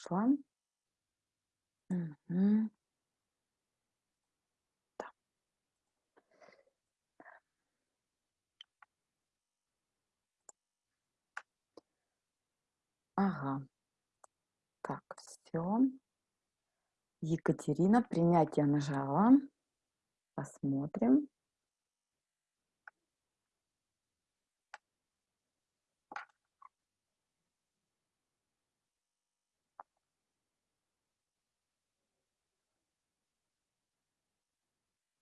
Пошла. Мгм. Да. Ага. Так, все. Екатерина, принятие нажала. Посмотрим.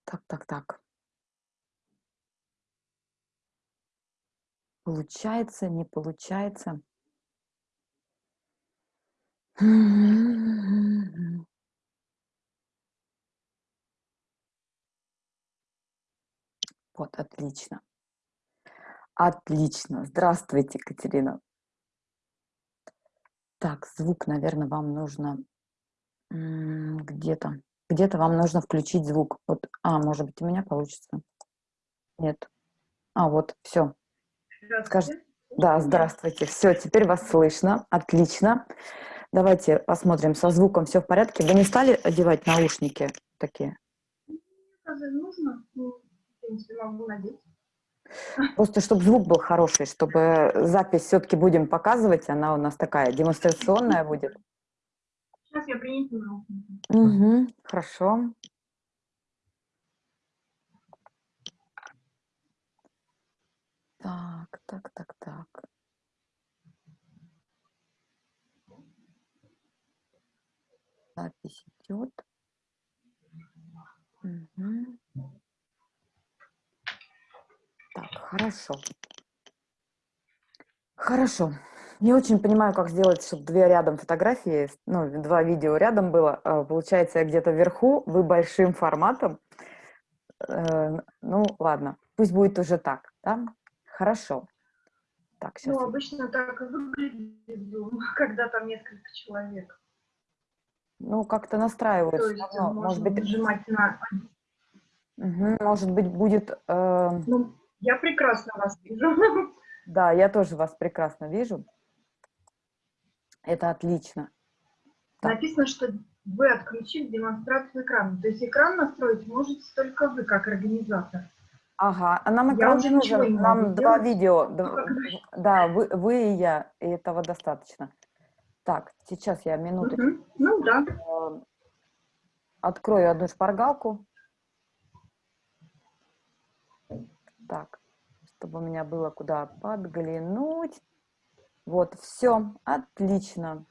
Так, так, так. Получается, не получается. Вот, отлично. Отлично. Здравствуйте, Екатерина. Так, звук, наверное, вам нужно где-то. Где-то вам нужно включить звук. Вот, а, может быть, у меня получится. Нет. А, вот, все. Скажите. Да, здравствуйте. Все, теперь вас слышно. Отлично. Давайте посмотрим, со звуком все в порядке. Вы не стали одевать наушники такие? Нужно, ну, в принципе, могу надеть. Просто чтобы звук был хороший, чтобы запись все-таки будем показывать, она у нас такая демонстрационная будет. Сейчас я принесу наушники. Угу, хорошо. Так, так, так, так. Запись идет. Угу. Так, хорошо. Хорошо. Не очень понимаю, как сделать, чтобы две рядом фотографии, ну, два видео рядом было. А, Получается, я где-то вверху, вы большим форматом. Э, Ну, ладно, пусть будет уже так, да? Хорошо. Так, сейчас. Ну, обычно так и выглядит Zoom, когда там несколько человек. Ну, как-то настраивают. То есть равно. Может быть, нажимать на... мгм, может быть, будет... э, Ну, я прекрасно вас вижу. Да, я тоже вас прекрасно вижу. Это отлично. Так. Написано, что вы отключили демонстрацию экрана. То есть экран настроить можете только вы, как организатор. Ага, а нам экран не нужен. Нам два сделать. видео. Д- как Да, вы, вы и я, и этого достаточно. Так, сейчас я минуточку Мгм. Ну да. э, открою одну шпаргалку. Так, чтобы у меня было куда подглянуть. Вот, все, отлично.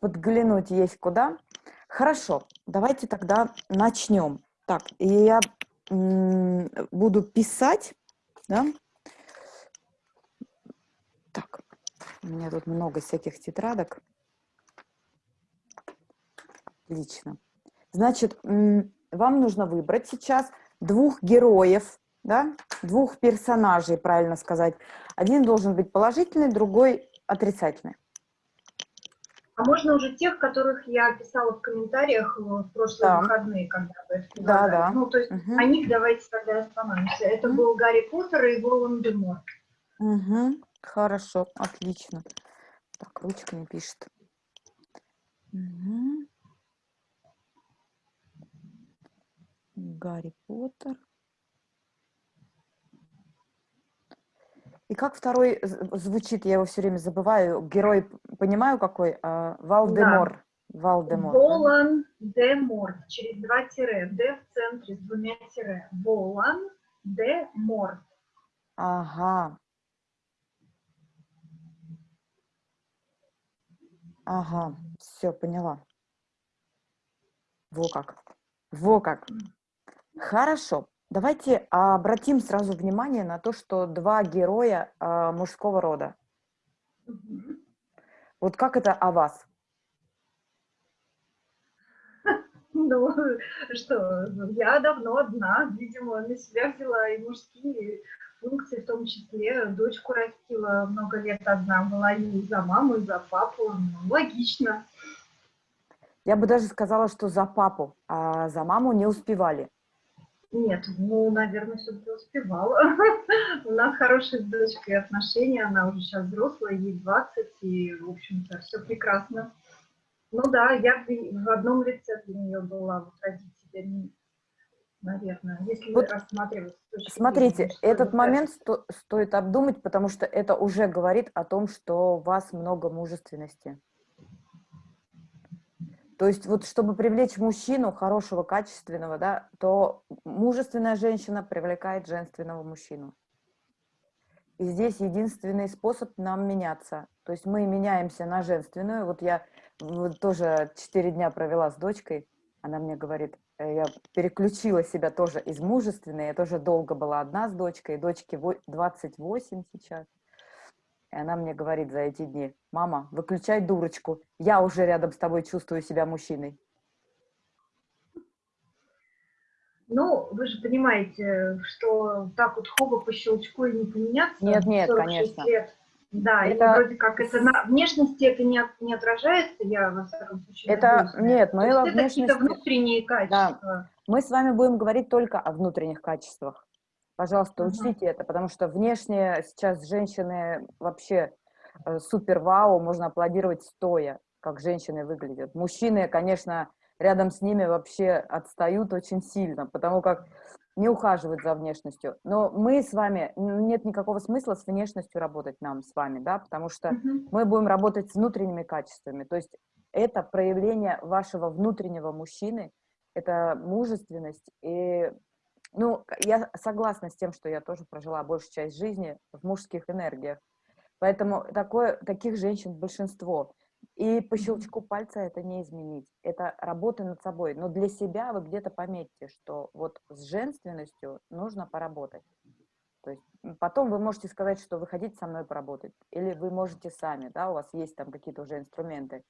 Подглянуть есть куда. Хорошо, давайте тогда начнем. Так, и я буду писать, да? Так, у меня тут много всяких тетрадок. Отлично. Значит, вам нужно выбрать сейчас двух героев, да, двух персонажей, правильно сказать. Один должен быть положительный, другой отрицательный. А можно уже тех, которых я писала в комментариях в прошлые Да. выходные, когда вы это Да, да. Ну, то есть Мгм. о них давайте тогда остановимся. Это Мгм. был Гарри Поттер и Волан-де-Мор. Мгм. Хорошо, отлично. Так, ручка не пишет. Мгм. Гарри Поттер. И как второй звучит, я его все время забываю. Герой, понимаю какой? А, Валдемор. Валдемор. да? Волан-де-Мор. Через два тире. Д в центре с двумя тире. Волан-де-Мор. Ага. Ага, все, поняла. Во как. Во как. Хорошо. Давайте обратим сразу внимание на то, что два героя а, мужского рода. Мгм. Вот как это о вас? Ну, что, я давно одна, видимо, на себя взяла и мужские функции, в том числе дочку растила много лет одна, была и за маму, и за папу, ну, логично. Я бы даже сказала, что за папу, а за маму не успевали. Нет, ну, наверное, все-таки успевала. У нас хорошие с дочкой отношения, она уже сейчас взрослая, ей 20, и, в общем-то, все прекрасно. Ну да, я в одном лице для нее была, вот родители, наверное, если вот рассматривать. Смотрите, зрения, этот момент сто стоит обдумать, потому что это уже говорит о том, что у вас много мужественности. То есть вот чтобы привлечь мужчину хорошего, качественного, да, то мужественная женщина привлекает женственного мужчину. И здесь единственный способ нам меняться. То есть мы меняемся на женственную. Вот я вот тоже четыре дня провела с дочкой. Она мне говорит, э, я переключила себя тоже из мужественной. Я тоже долго была одна с дочкой. Дочке 28 сейчас. И она мне говорит за эти дни, мама, выключай дурочку, я уже рядом с тобой чувствую себя мужчиной. Ну, вы же понимаете, что так вот хоба по щелчку и не поменяться. Нет, нет, конечно. Лет. Да, это... и вроде как это на внешности это не, не отражается, я во всяком случае. Это надеюсь, нет, мы во внешности. Это внутренние качества. Да. Мы с вами будем говорить только о внутренних качествах. Пожалуйста, учтите это, потому что внешне сейчас женщины вообще э, супер вау, можно аплодировать стоя, как женщины выглядят. Мужчины, конечно, рядом с ними вообще отстают очень сильно, потому как не ухаживают за внешностью. Но мы с вами, нет никакого смысла с внешностью работать нам с вами, да, потому что мы будем работать с внутренними качествами. То есть это проявление вашего внутреннего мужчины, это мужественность и ну, я согласна с тем, что я тоже прожила большую часть жизни в мужских энергиях. Поэтому такое, таких женщин большинство. И по щелчку пальца это не изменить. Это работа над собой. Но для себя вы где-то пометьте, что вот с женственностью нужно поработать. То есть потом вы можете сказать, что вы хотите со мной поработать. Или вы можете сами, да, у вас есть там какие-то уже инструменты.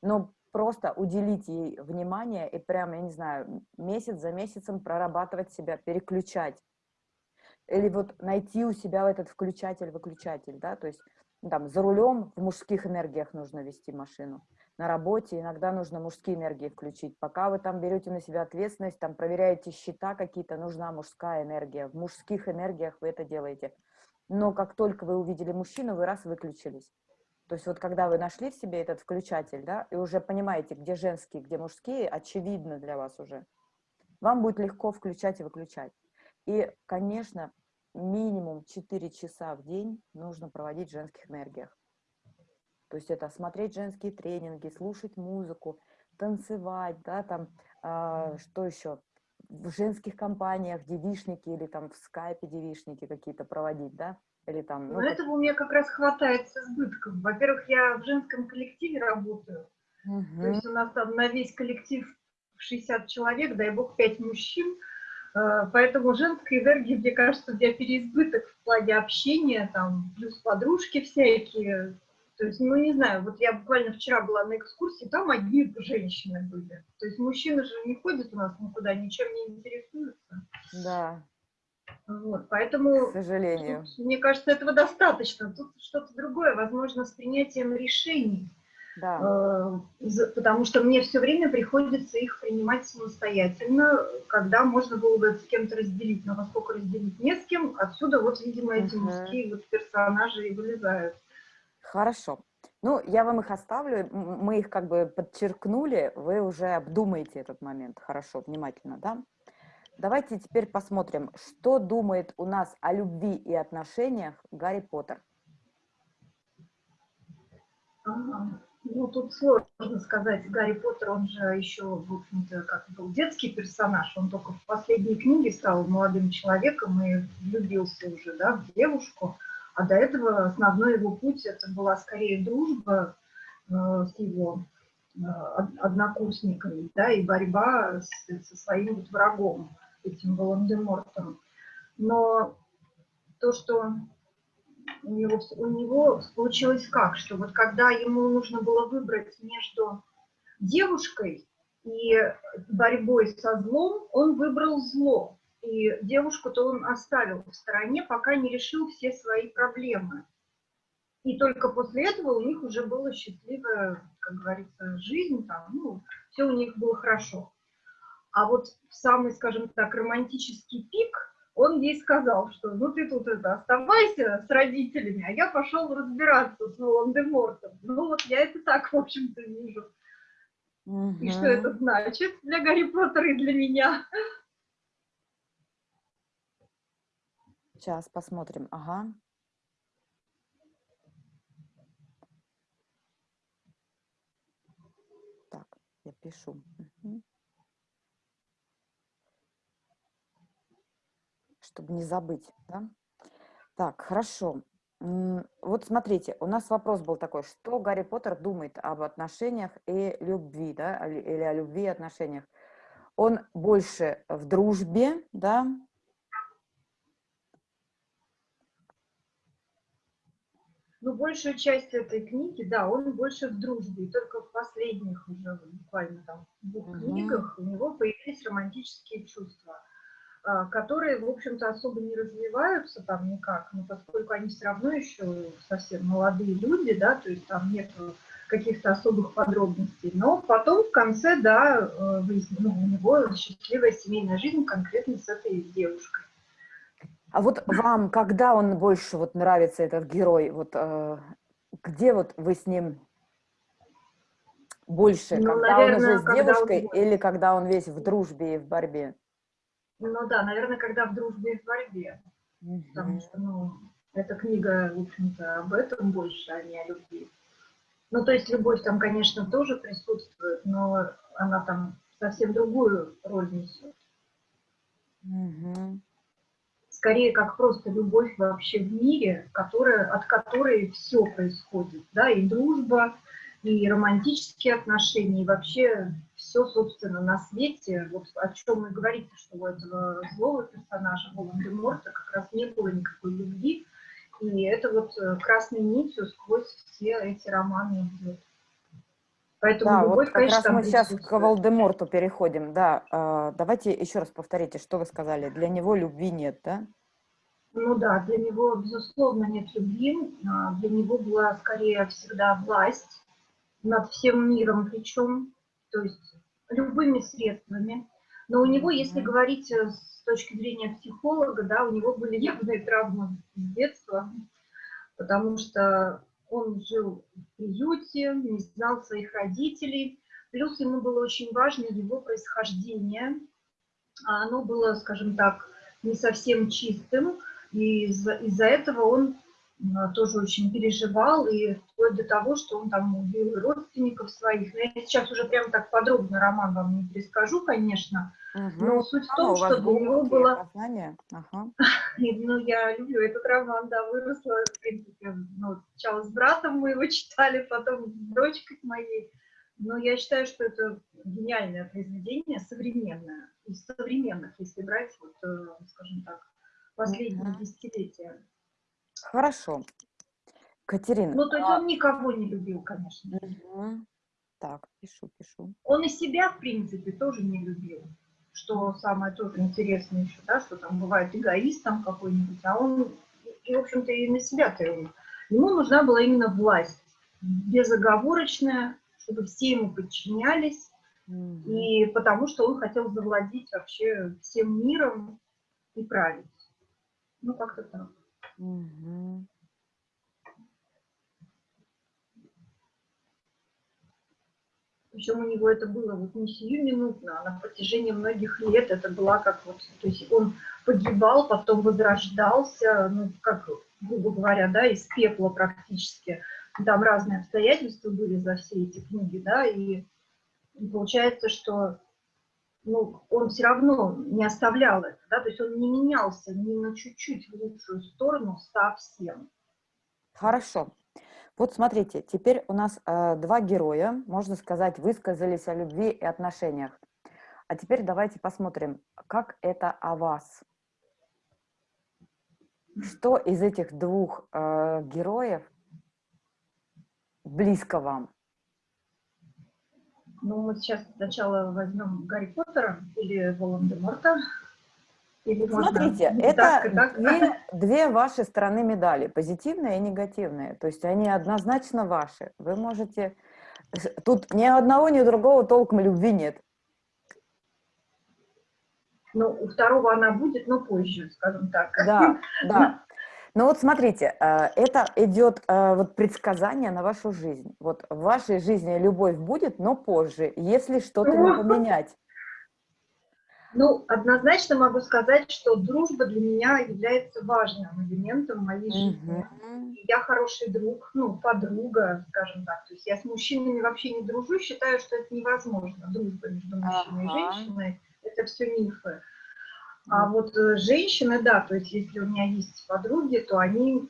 Но просто уделить ей внимание и прям, я не знаю, месяц за месяцем прорабатывать себя, переключать. Или вот найти у себя этот включатель-выключатель, да, то есть ну, там за рулем в мужских энергиях нужно вести машину, на работе иногда нужно мужские энергии включить. Пока вы там берете на себя ответственность, там проверяете счета какие-то, нужна мужская энергия. В мужских энергиях вы это делаете. Но как только вы увидели мужчину, вы раз выключились. То есть вот когда вы нашли в себе этот включатель, да, и уже понимаете, где женские, где мужские, очевидно для вас уже, вам будет легко включать и выключать. И, конечно, минимум 4 часа в день нужно проводить в женских энергиях. То есть это смотреть женские тренинги, слушать музыку, танцевать, да, там, э, что еще, в женских компаниях девишники или там в скайпе девишники какие-то проводить, да, или там, ну, Но как... этого у меня как раз хватает с избытком. Во-первых, я в женском коллективе работаю. Угу. То есть у нас там на весь коллектив 60 человек, дай бог, 5 мужчин. Э, поэтому женской энергии, мне кажется, у меня переизбыток в плане общения, там, плюс подружки всякие. То есть, ну, не знаю, вот я буквально вчера была на экскурсии, там одни женщины были. То есть мужчины же не ходят у нас никуда, ничем не интересуются. Да. Вот, поэтому, К сожалению. Тут, мне кажется, этого достаточно. Тут что-то другое, возможно, с принятием решений. Да. Э, потому что мне все время приходится их принимать самостоятельно, когда можно было бы с кем-то разделить. Но поскольку разделить не с кем, отсюда вот, видимо, эти угу. мужские вот персонажи и вылезают. Хорошо. Ну, я вам их оставлю, мы их как бы подчеркнули, вы уже обдумаете этот момент хорошо, внимательно, да? Давайте теперь посмотрим, что думает у нас о любви и отношениях Гарри Поттер. Ну, тут сложно сказать. Гарри Поттер, он же еще, в общем-то, как был детский персонаж. Он только в последней книге стал молодым человеком и влюбился уже, да, в девушку. А до этого основной его путь это была скорее дружба э, с его э, однокурсниками, да, и борьба с, со своим вот врагом этим Волан-де-Мортом. Но то, что у него, у него получилось как, что вот когда ему нужно было выбрать между девушкой и борьбой со злом, он выбрал зло. И девушку-то он оставил в стороне, пока не решил все свои проблемы. И только после этого у них уже была счастливая, как говорится, жизнь, там, ну, все у них было хорошо. А вот в самый, скажем так, романтический пик он ей сказал, что ну ты тут это, оставайся с родителями, а я пошел разбираться с Волан-де-Мортом. Ну вот я это так, в общем-то, вижу. Угу. И что это значит для Гарри Поттера и для меня? Сейчас посмотрим. Ага. Так, я пишу. Угу. Чтобы не забыть, да? Так, хорошо. Вот смотрите, у нас вопрос был такой, что Гарри Поттер думает об отношениях и любви, да, или о любви и отношениях. Он больше в дружбе, да, Ну, большую часть этой книги, да, он больше в дружбе. И только в последних уже буквально там двух -hmm. книгах у него появились романтические чувства, а, которые, в общем-то, особо не развиваются там никак, но поскольку они все равно еще совсем молодые люди, да, то есть там нет каких-то особых подробностей. Но потом в конце, да, э, ну, у него счастливая семейная жизнь конкретно с этой девушкой. А вот вам, когда он больше вот нравится, этот герой, вот э, где вот вы с ним больше, ну, когда наверное, он уже с девушкой он... или когда он весь в дружбе и в борьбе? Ну да, наверное, когда в дружбе и в борьбе. Угу. Потому что, ну, эта книга, в общем-то, об этом больше, а не о любви. Ну, то есть любовь там, конечно, тоже присутствует, но она там совсем другую роль несет. Угу скорее как просто любовь вообще в мире, которая, от которой все происходит, да, и дружба, и романтические отношения, и вообще все, собственно, на свете, вот о чем и говорите, что у этого злого персонажа Волан-де-Морта как раз не было никакой любви, и это вот э, красной нитью сквозь все эти романы идет. Поэтому да, любовь, вот как конечно, раз мы сейчас к Волдеморту переходим. Да, э, давайте еще раз повторите, что вы сказали. Для него любви нет, да? Ну да, для него, безусловно, нет любви. А, для него была скорее всегда власть над всем миром, причем, то есть любыми средствами. Но у него, если говорить э, с точки зрения психолога, да, у него были явные травмы с детства, потому что он жил в приюте, не знал своих родителей. Плюс ему было очень важно его происхождение. А оно было, скажем так, не совсем чистым. И из-за из этого он тоже очень переживал, и вплоть до того, что он там убил родственников своих. Но я сейчас уже прям так подробно роман вам не перескажу, конечно, угу. но суть в том, а, что для него было... Ага. ну, я люблю этот роман, да, выросла, в принципе, ну, сначала с братом мы его читали, потом с дочкой моей. Но я считаю, что это гениальное произведение, современное. Из современных, если брать, вот, э, скажем так, последние угу. десятилетия. Хорошо. Катерина. Ну, то есть он никого не любил, конечно. Угу. Так, пишу, пишу. Он и себя, в принципе, тоже не любил. Что самое тоже интересное еще, да, что там бывает эгоист там какой-нибудь, а он, и, в общем-то, и на себя-то ему. Ему нужна была именно власть, безоговорочная, чтобы все ему подчинялись, угу. и потому что он хотел завладеть вообще всем миром и править. Ну, как-то так. Угу. Причем у него это было вот не сиюминутно, а на протяжении многих лет это была как вот, то есть он погибал, потом возрождался, ну, как, грубо говоря, да, из пепла практически. Там разные обстоятельства были за все эти книги, да, и получается, что ну, он все равно не оставлял это, да, то есть он не менялся ни на чуть-чуть в лучшую сторону совсем. Хорошо. Вот смотрите, теперь у нас э, два героя, можно сказать, высказались о любви и отношениях. А теперь давайте посмотрим, как это о вас. Что из этих двух э, героев близко вам? Ну, мы сейчас сначала возьмем Гарри Поттера или Волан-де-Морта. Или Смотрите, можно это так, так. Две, две ваши стороны медали, позитивные и негативные. То есть они однозначно ваши. Вы можете... Тут ни одного, ни другого толком любви нет. Ну, у второго она будет, но позже, скажем так. Да, да. Ну вот смотрите, э, это идет э, вот предсказание на вашу жизнь. Вот в вашей жизни любовь будет, но позже, если что-то не поменять. Ну, однозначно могу сказать, что дружба для меня является важным элементом моей жизни. Mm Я хороший друг, ну, подруга, скажем так. То есть я с мужчинами вообще не дружу, считаю, что это невозможно. Дружба между мужчиной ага. и женщиной – это все мифы. А вот э, женщины, да, то есть если у меня есть подруги, то они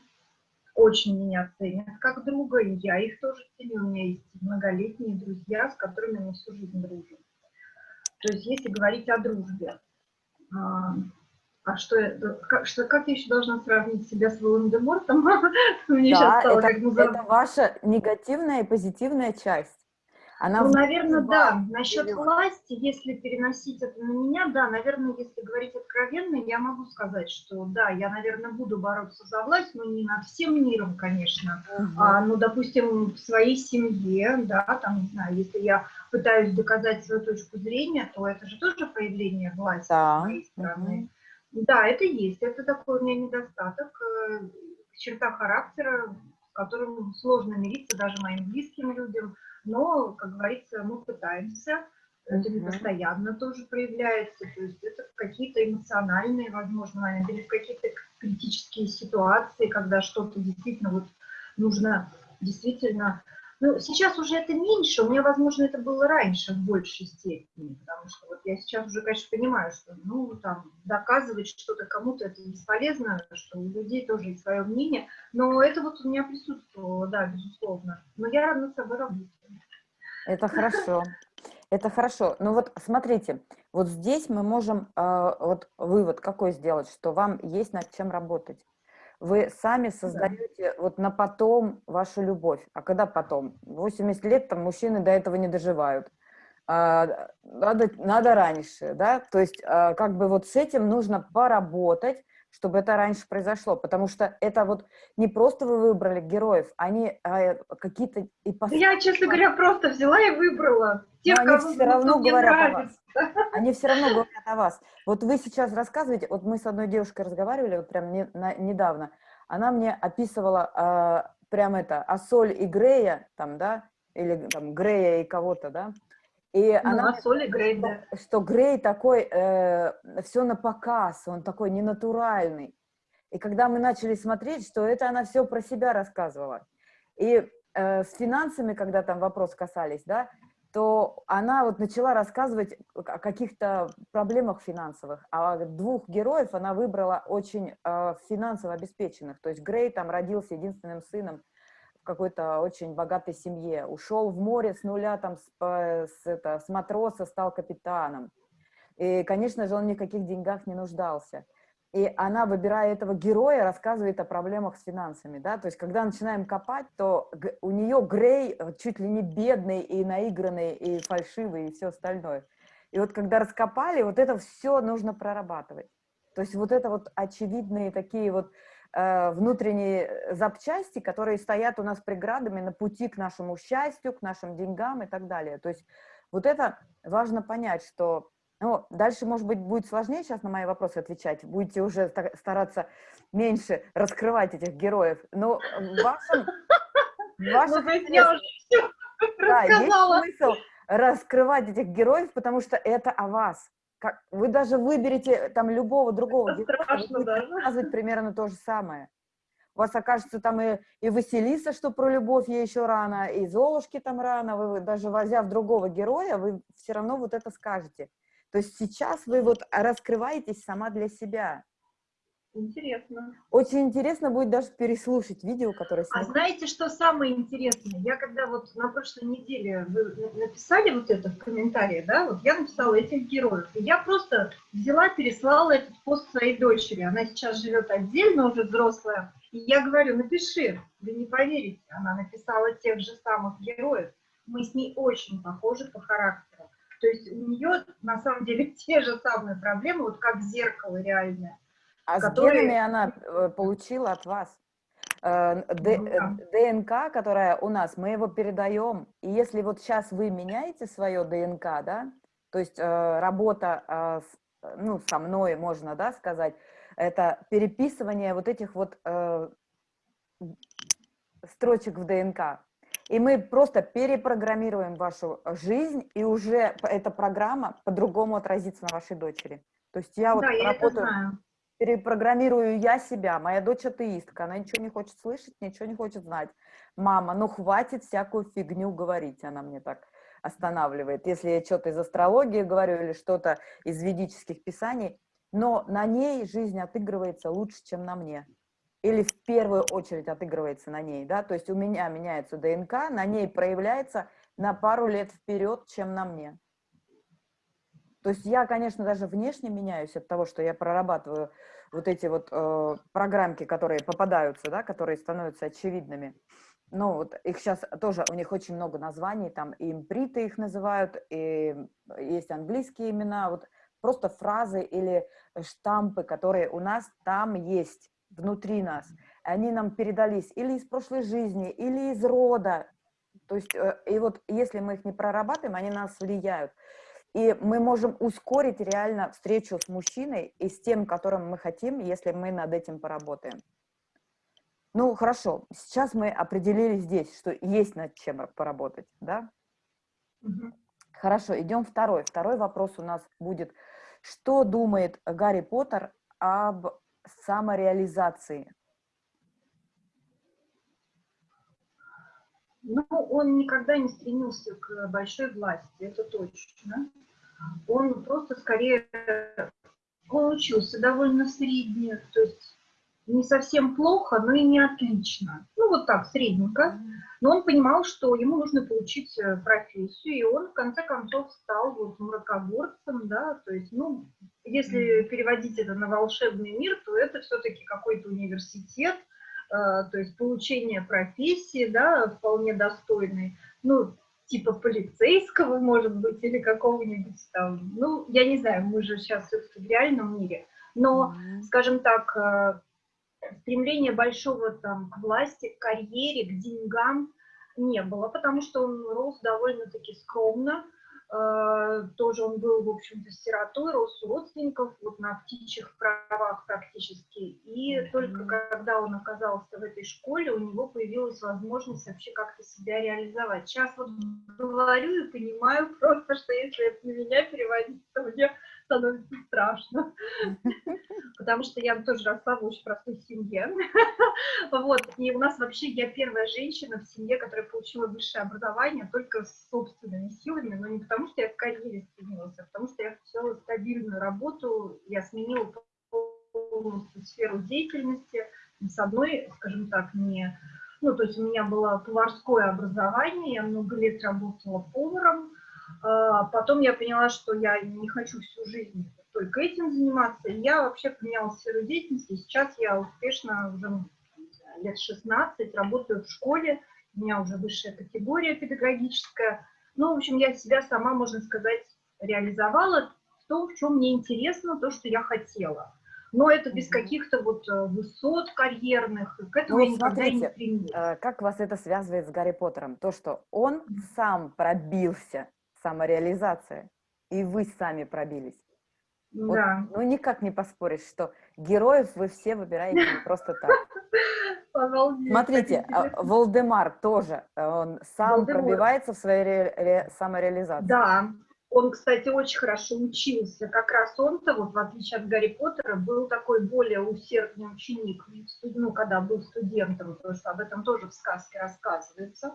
очень меня ценят как друга, и я их тоже ценю. У меня есть многолетние друзья, с которыми мы всю жизнь дружим. То есть если говорить о дружбе, а, а что, как, что, как я еще должна сравнить себя с Волан-де-Мортом? Мне да, это, это ваша негативная и позитивная часть. Она ну, наверное, да. Насчет власти, если переносить это на меня, да, наверное, если говорить откровенно, я могу сказать, что да, я, наверное, буду бороться за власть, но не над всем миром, конечно. Угу. А, ну, допустим, в своей семье, да, там, не знаю, если я пытаюсь доказать свою точку зрения, то это же тоже проявление власти да. с моей стороны. Угу. Да, это есть, это такой у меня недостаток, э, черта характера, с которым сложно мириться даже моим близким людям, но, как говорится, мы пытаемся, это не постоянно тоже проявляется, то есть это какие-то эмоциональные, возможно, моменты, или какие-то критические ситуации, когда что-то действительно вот нужно действительно... Ну, сейчас уже это меньше, у меня, возможно, это было раньше в большей степени, потому что вот я сейчас уже, конечно, понимаю, что, ну, там, доказывать что-то кому-то это бесполезно, что у людей тоже есть свое мнение, но это вот у меня присутствовало, да, безусловно. Но я над собой работаю. Это хорошо. Это хорошо. Ну вот смотрите, вот здесь мы можем э, вот вывод какой сделать, что вам есть над чем работать. Вы сами создаете да. вот на потом вашу любовь. А когда потом? 80 лет там мужчины до этого не доживают. А, надо, надо раньше, да? То есть а, как бы вот с этим нужно поработать, чтобы это раньше произошло, потому что это вот не просто вы выбрали героев, они а, какие-то ипостаси. Я, честно говоря, просто взяла и выбрала тех, они все равно говорят нравится. о вас. Они все равно говорят о вас. Вот вы сейчас рассказываете, вот мы с одной девушкой разговаривали, вот прям не, на, недавно, она мне описывала а, прям это, Ассоль и Грея, там, да, или там Грея и кого-то, да, и ну, она а соли Грей, что, да. что Грей такой, э, все на показ, он такой ненатуральный. И когда мы начали смотреть, что это она все про себя рассказывала. И э, с финансами, когда там вопрос касались, да, то она вот начала рассказывать о каких-то проблемах финансовых. А двух героев она выбрала очень э, финансово обеспеченных. То есть Грей там родился единственным сыном какой-то очень богатой семье, ушел в море с нуля, там, с, с, это, с матроса стал капитаном. И, конечно же, он ни в каких деньгах не нуждался. И она, выбирая этого героя, рассказывает о проблемах с финансами, да, то есть, когда начинаем копать, то у нее Грей э, чуть ли не бедный и наигранный, и фальшивый, и все остальное. И вот когда раскопали, вот это все нужно прорабатывать. То есть вот это вот очевидные такие вот Э, внутренние запчасти, которые стоят у нас преградами на пути к нашему счастью, к нашим деньгам и так далее. То есть вот это важно понять, что... Ну, дальше, может быть, будет сложнее сейчас на мои вопросы отвечать, будете уже стараться меньше раскрывать этих героев, но в вашем... В вашем ну, я уже все да, есть смысл раскрывать этих героев, потому что это о вас как, вы даже выберете там любого другого Это героя, страшно, да? рассказывать примерно то же самое. У вас окажется там и, и Василиса, что про любовь ей еще рано, и Золушки там рано, вы даже возя в другого героя, вы все равно вот это скажете. То есть сейчас вы вот раскрываетесь сама для себя. Интересно. Очень интересно будет даже переслушать видео, которое сняли. А знаете, что самое интересное? Я когда вот на прошлой неделе вы написали вот это в комментарии, да, вот я написала этих героев, и я просто взяла, переслала этот пост своей дочери. Она сейчас живет отдельно, уже взрослая. И я говорю, напиши, вы не поверите, она написала тех же самых героев. Мы с ней очень похожи по характеру. То есть у нее на самом деле те же самые проблемы, вот как зеркало реальное а которые... с генами она э, получила от вас. Э, Д, ну, да. ДНК, которая у нас, мы его передаем. И если вот сейчас вы меняете свое ДНК, да, то есть э, работа ну, со мной можно, да, сказать, это переписывание вот этих вот э, строчек в ДНК. И мы просто перепрограммируем вашу жизнь, и уже эта программа по-другому отразится на вашей дочери. То есть я вот Да, я работаю, знаю. Перепрограммирую я себя, моя дочь атеистка, она ничего не хочет слышать, ничего не хочет знать. Мама, ну хватит всякую фигню говорить, она мне так останавливает. Если я что-то из астрологии говорю или что-то из ведических писаний, но на ней жизнь отыгрывается лучше, чем на мне. Или в первую очередь отыгрывается на ней, да, то есть у меня меняется ДНК, на ней проявляется на пару лет вперед, чем на мне. То есть я, конечно, даже внешне меняюсь от того, что я прорабатываю вот эти вот э, программки, которые попадаются, да, которые становятся очевидными. Ну, вот их сейчас тоже, у них очень много названий, там и имприты их называют, и есть английские имена, вот просто фразы или штампы, которые у нас там есть, внутри нас. Они нам передались или из прошлой жизни, или из рода. То есть, э, и вот если мы их не прорабатываем, они на нас влияют. И мы можем ускорить реально встречу с мужчиной и с тем, которым мы хотим, если мы над этим поработаем. Ну, хорошо, сейчас мы определили здесь, что есть над чем поработать, да? Мгм. Хорошо, идем второй. Второй вопрос у нас будет, что думает Гарри Поттер об самореализации? Ну, он никогда не стремился к большой власти, это точно. Он просто скорее, он учился довольно средне, то есть не совсем плохо, но и не отлично. Ну, вот так, средненько. Но он понимал, что ему нужно получить э, профессию, и он в конце концов стал вот мракоборцем, да, то есть, ну, если переводить это на волшебный мир, то это все-таки какой-то университет, то есть получение профессии, да, вполне достойной, ну, типа полицейского, может быть, или какого-нибудь там, ну, я не знаю, мы же сейчас все-таки в реальном мире, но, Мгм. скажем так, э, стремления большого там к власти, к карьере, к деньгам не было, потому что он рос довольно-таки скромно, Э, тоже он был, в общем-то, сиротой, рос у родственников, вот на птичьих правах практически, и только когда он оказался в этой школе, у него появилась возможность вообще как-то себя реализовать. Сейчас вот говорю и понимаю просто, что если это на меня переводить, то мне становится страшно потому что я тоже росла в очень простой семье. Вот, и у нас вообще, я первая женщина в семье, которая получила высшее образование только с собственными силами, но не потому, что я в карьере стремилась, а потому что я хотела стабильную работу, я сменила полностью сферу деятельности, с одной, скажем так, не... Ну, то есть у меня было поварское образование, я много лет работала поваром, Потом я поняла, что я не хочу всю жизнь только этим заниматься. И я вообще поменяла сферу деятельности. Сейчас я успешно уже лет 16 работаю в школе. У меня уже высшая категория педагогическая. Ну, в общем, я себя сама, можно сказать, реализовала в том, в чем мне интересно, то, что я хотела. Но это без каких-то вот э, высот карьерных. К этому Ну, я никогда и не смотрите, стремилась. Э, Как вас это связывает с Гарри Поттером? То, что он сам пробился, самореализация, и вы сами пробились. Вот, Да. ну, никак не поспоришь, что героев вы все выбираете просто так. Обалдеть, Смотрите, а. Волдемар тоже, он сам пробивается в своей ре- ре- самореализации. Да, он, кстати, очень хорошо учился. Как раз он-то, вот в отличие от Гарри Поттера, был такой более усердный ученик, ну, когда был студентом, потому что об этом тоже в сказке рассказывается.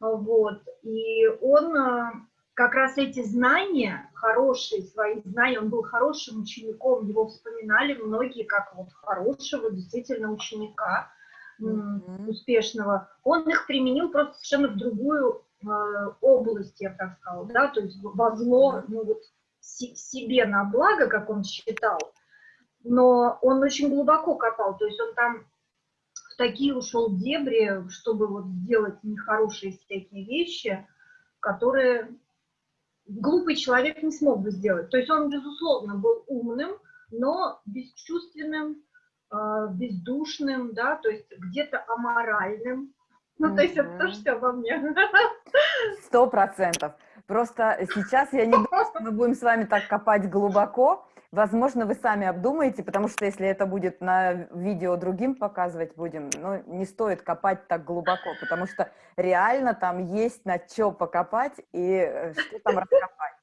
Вот. И он э, как раз эти знания, хорошие свои знания, он был хорошим учеником, его вспоминали многие как вот хорошего действительно ученика, м, Мгм. успешного. Он их применил просто совершенно в другую э, область, я так сказала, да, то есть во зло, ну вот се- себе на благо, как он считал, но он очень глубоко копал, то есть он там в такие ушел дебри, чтобы вот сделать нехорошие всякие вещи, которые глупый человек не смог бы сделать. То есть он, безусловно, был умным, но бесчувственным, э, бездушным, да, то есть где-то аморальным. Ну, то есть это тоже все обо мне. Сто процентов. Просто сейчас я не думаю, что мы будем с вами так копать глубоко. Возможно, вы сами обдумаете, потому что если это будет на видео другим показывать будем, ну, не стоит копать так глубоко, потому что реально там есть на что покопать и э, что там раскопать.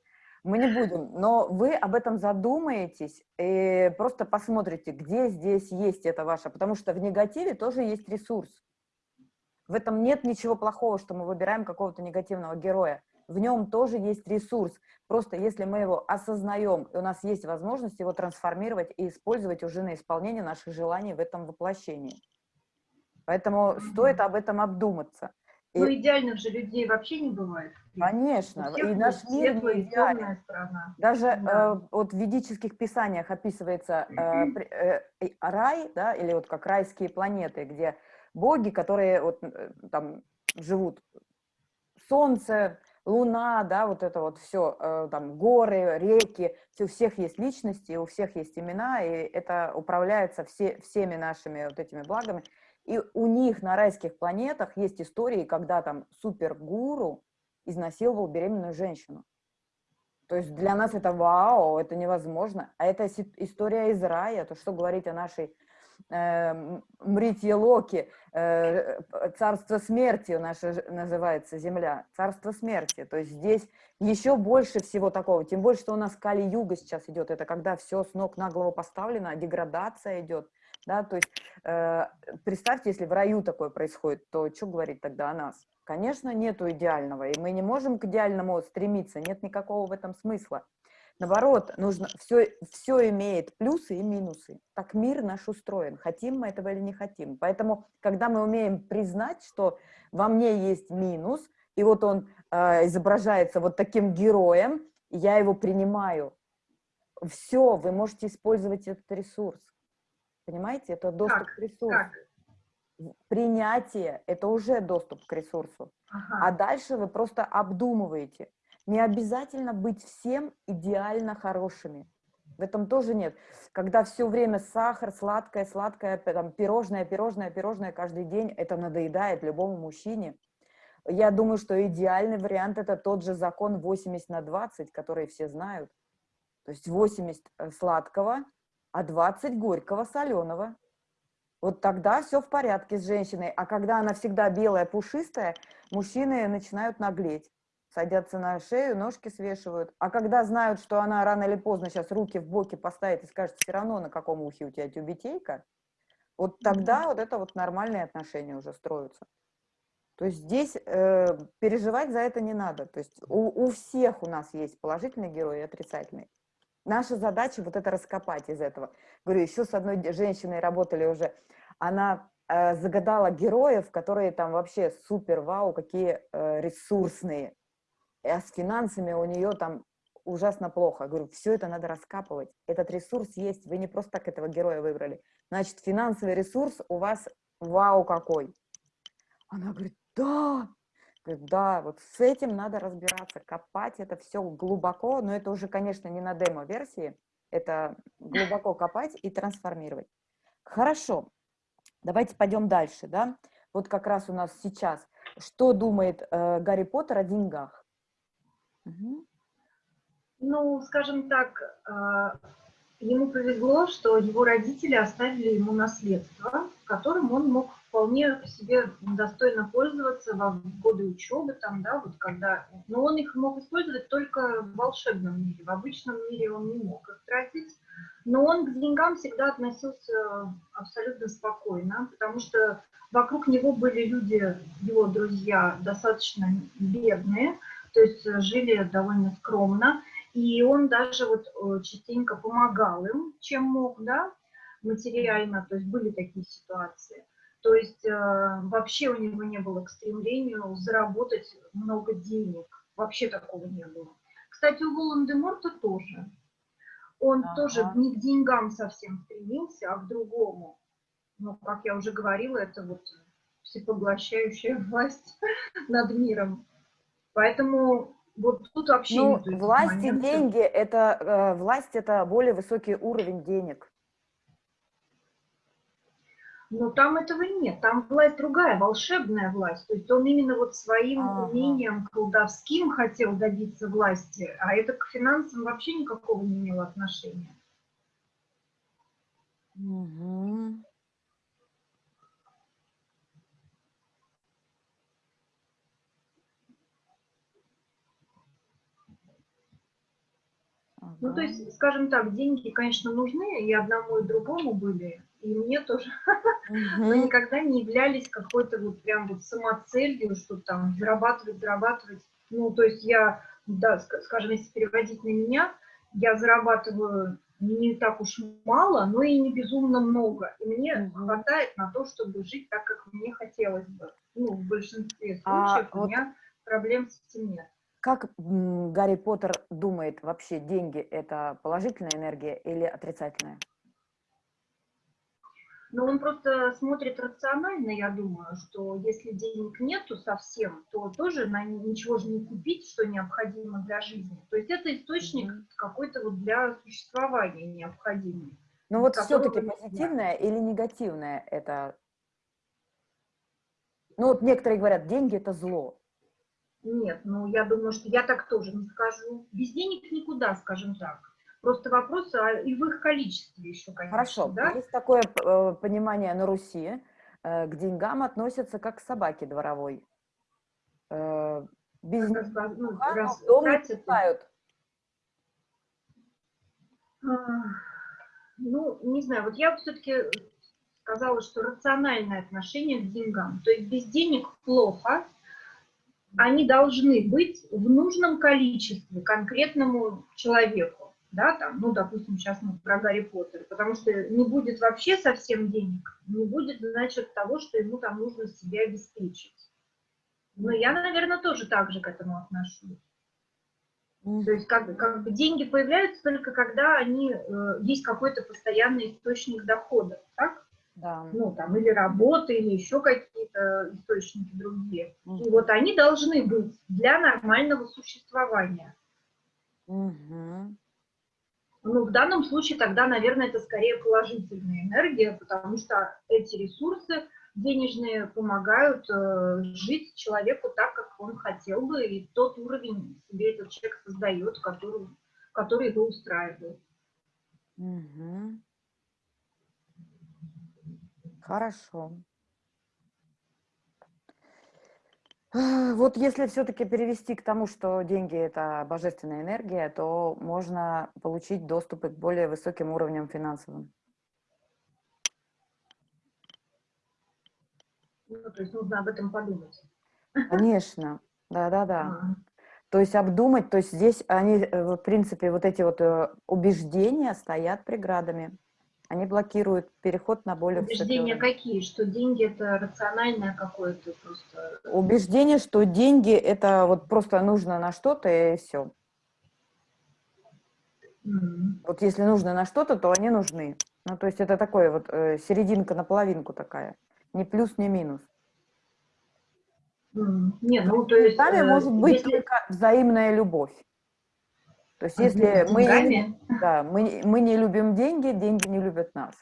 Мы не будем, но вы об этом задумаетесь и просто посмотрите, где здесь есть это ваше, потому что в негативе тоже есть ресурс. В этом нет ничего плохого, что мы выбираем какого-то негативного героя. В нем тоже есть ресурс. Просто если мы его осознаем, и у нас есть возможность его трансформировать и использовать уже на исполнение наших желаний в этом воплощении. Поэтому стоит об этом обдуматься. Ну, идеальных же людей вообще не бывает. Конечно, и наш мир не идеален. Даже да. э, вот в ведических писаниях описывается э, э, рай, да, или вот как райские планеты, где боги, которые вот э, там живут, солнце, луна, да, вот это вот все, э, там горы, реки, у всех есть личности, у всех есть имена, и это управляется все, всеми нашими вот этими благами. И у них на райских планетах есть истории, когда там супергуру изнасиловал беременную женщину. То есть для нас это вау, это невозможно. А это история из рая, то что говорить о нашей Мритье Локи, э, царство смерти наша называется земля, царство смерти. То есть здесь еще больше всего такого, тем больше, что у нас Кали-Юга сейчас идет, это когда все с ног на голову поставлено, деградация идет, да, то есть э, представьте, если в раю такое происходит, то что говорить тогда о нас? Конечно, нету идеального, и мы не можем к идеальному стремиться, нет никакого в этом смысла. Наоборот, нужно, все, все имеет плюсы и минусы. Так мир наш устроен, хотим мы этого или не хотим. Поэтому, когда мы умеем признать, что во мне есть минус, и вот он э, изображается вот таким героем, я его принимаю, все, вы можете использовать этот ресурс. Понимаете, это доступ как? к ресурсу. Как? Принятие – это уже доступ к ресурсу. Ага. А дальше вы просто обдумываете. Не обязательно быть всем идеально хорошими. В этом тоже нет. Когда все время сахар, сладкое, сладкое, там, пирожное, пирожное, пирожное каждый день, это надоедает любому мужчине. Я думаю, что идеальный вариант – это тот же закон 80 на 20, который все знают. То есть 80 э, сладкого, а 20 горького, соленого. Вот тогда все в порядке с женщиной. А когда она всегда белая, пушистая, мужчины начинают наглеть. Садятся на шею, ножки свешивают. А когда знают, что она рано или поздно сейчас руки в боки поставит и скажет, все равно на каком ухе у тебя тюбетейка, вот тогда вот это вот нормальные отношения уже строятся. То есть здесь э, переживать за это не надо. То есть у, у всех у нас есть положительный герой и отрицательный. Наша задача вот это раскопать из этого. Говорю, еще с одной женщиной работали уже. Она э, загадала героев, которые там вообще супер, вау, какие э, ресурсные. А с финансами у нее там ужасно плохо. Говорю, все это надо раскапывать. Этот ресурс есть, вы не просто так этого героя выбрали. Значит, финансовый ресурс у вас вау какой. Она говорит, да, да, вот с этим надо разбираться, копать это все глубоко, но это уже, конечно, не на демо-версии, это глубоко копать и трансформировать. Хорошо, давайте пойдем дальше, да? Вот как раз у нас сейчас, что думает э, Гарри Поттер о деньгах? Ну, скажем так, э, ему повезло, что его родители оставили ему наследство, которым он мог вполне себе достойно пользоваться во годы учебы, там, да, вот когда, но он их мог использовать только в волшебном мире, в обычном мире он не мог их тратить, но он к деньгам всегда относился абсолютно спокойно, потому что вокруг него были люди, его друзья, достаточно бедные, то есть жили довольно скромно, и он даже вот э, частенько помогал им, чем мог, да, материально, то есть были такие ситуации. То есть э, вообще у него не было к стремлению заработать много денег. Вообще такого не было. Кстати, у Волан-де-Морта тоже. Он ага. тоже не к деньгам совсем стремился, а к другому. Но, как я уже говорила, это вот всепоглощающая власть над миром. Поэтому вот тут вообще... Ну, власть и деньги, это, э, власть это более высокий уровень денег. Но там этого нет, там власть другая, волшебная власть. То есть он именно вот своим ага. умением колдовским хотел добиться власти, а это к финансам вообще никакого не имело отношения. Угу. Ну, то есть, скажем так, деньги, конечно, нужны, и одному, и другому были, и мне тоже, но никогда не являлись какой-то вот прям вот самоцелью, что там зарабатывать, зарабатывать. Ну, то есть я, да, скажем, если переводить на меня, я зарабатываю не так уж мало, но и не безумно много. И мне угу. хватает на то, чтобы жить так, как мне хотелось бы. Ну, в большинстве а случаев а у вот... меня проблем с этим нет. Как Гарри Поттер думает вообще, деньги – это положительная энергия или отрицательная? Ну, он просто смотрит рационально, я думаю, что если денег нету совсем, то тоже на ничего же не купить, что необходимо для жизни. То есть это источник какой-то вот для существования необходимый. Ну вот все-таки позитивное или негативное это? Ну вот некоторые говорят, деньги – это зло. Нет, ну я думаю, что я так тоже не скажу. Без денег никуда, скажем так. Просто вопрос а, и в их количестве еще, конечно. Хорошо, да? есть такое э, понимание на Руси, э, к деньгам относятся как к собаке дворовой. Э, без ну, раз, дом не пускают. Ну, не знаю, вот я все-таки сказала, что рациональное отношение к деньгам. То есть без денег плохо, они должны быть в нужном количестве конкретному человеку, да, там, ну, допустим, сейчас мы про Гарри Поттера, потому что не будет вообще совсем денег, не будет, значит, того, что ему там нужно себя обеспечить. Но я, наверное, тоже так же к этому отношусь. То есть как, как бы деньги появляются только когда они, э, есть какой-то постоянный источник дохода, так? Да. Ну, там, или работа, или еще какие-то источники другие. Угу. И вот они должны быть для нормального существования. Угу. Ну, в данном случае тогда, наверное, это скорее положительная энергия, потому что эти ресурсы денежные помогают э, жить человеку так, как он хотел бы, и тот уровень себе этот человек создает, который, который его устраивает. Угу. Хорошо. Вот если все-таки перевести к тому, что деньги – это божественная энергия, то можно получить доступ к более высоким уровням финансовым. Ну, то есть нужно об этом подумать. Конечно, да-да-да. А. То есть обдумать, то есть здесь они, э, в принципе, вот эти вот э, убеждения стоят преградами. Они блокируют переход на более Убеждения какие? Что деньги это рациональное какое-то просто... Убеждение, что деньги это вот просто нужно на что-то и все. Mm -hmm. Вот если нужно на что-то, то они нужны. Ну, то есть это такое вот э, серединка на половинку такая. Ни плюс, ни минус. Mm. Не, ну то есть... Сами э, может быть если... только взаимная любовь. То есть если мы не, да, мы, мы не любим деньги, деньги не любят нас.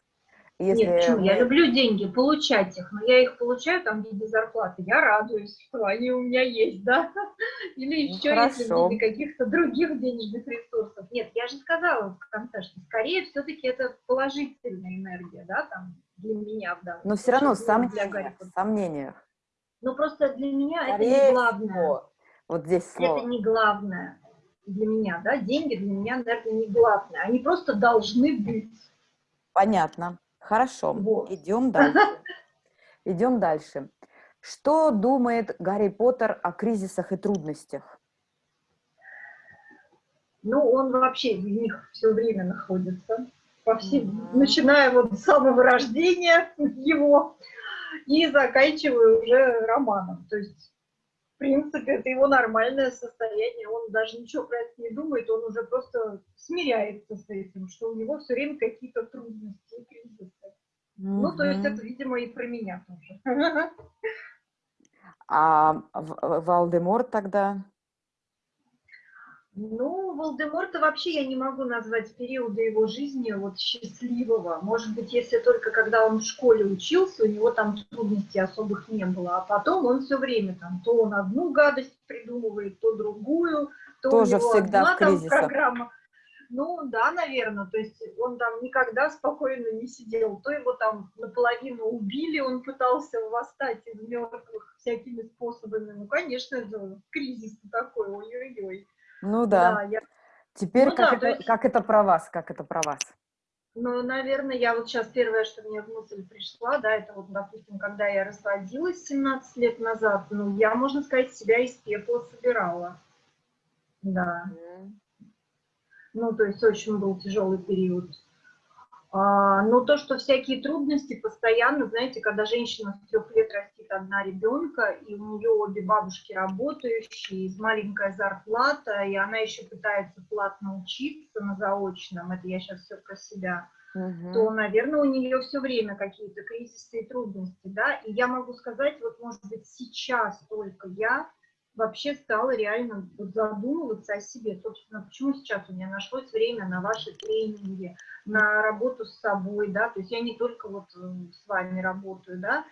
Если Нет, почему? Мы... Я люблю деньги, получать их, но я их получаю там в виде зарплаты. Я радуюсь, что они у меня есть, да? Или еще ну, если в виде каких-то других денежных ресурсов. Нет, я же сказала в конце, что скорее все-таки это положительная энергия, да, там, для меня в данном Но все равно сомнения, в сомнениях. Ну просто для меня скорее это не главное. Всего. Вот здесь слово. Это не главное для меня, да, деньги для меня, наверное, не главное, они просто должны быть. Понятно, хорошо, вот. идем дальше. Идем дальше. Что думает Гарри Поттер о кризисах и трудностях? Ну, он вообще в них все время находится, по всем, mm -hmm. начиная вот с самого рождения его и заканчивая уже романом. То есть принципе, это его нормальное состояние, он даже ничего про это не думает, он уже просто смиряется с этим, что у него все время какие-то трудности и кризисы. Mm -hmm. Ну, то есть это, видимо, и про меня тоже. А Валдемор тогда? Ну, Волдеморта вообще я не могу назвать периода его жизни вот счастливого. Может быть, если только когда он в школе учился, у него там трудностей особых не было. А потом он все время там, то он одну гадость придумывает, то другую, то Тоже у него всегда одна в там программа. Ну, да, наверное, то есть он там никогда спокойно не сидел, то его там наполовину убили, он пытался восстать из мертвых всякими способами, ну, конечно, это кризис такой, ой-ой-ой. Ну да. да я... Теперь ну, как, да, это, есть... как это про вас, как это про вас? Ну, наверное, я вот сейчас первое, что мне в мысль пришла, да, это вот, допустим, когда я разводилась 17 лет назад, ну, я, можно сказать, себя из пепла собирала. Да. Ну, то есть очень был тяжелый период. А, но то, что всякие трудности постоянно, знаете, когда женщина с трех лет растит одна ребенка, и у нее обе бабушки работающие, маленькая зарплата, и она еще пытается платно учиться на заочном, это я сейчас все про себя, угу. то, наверное, у нее все время какие-то кризисы и трудности, да, и я могу сказать, вот, может быть, сейчас только я вообще стала реально задумываться о себе. Собственно, почему сейчас у меня нашлось время на ваши тренинги, на работу с собой, да, то есть я не только вот э, с вами работаю, да,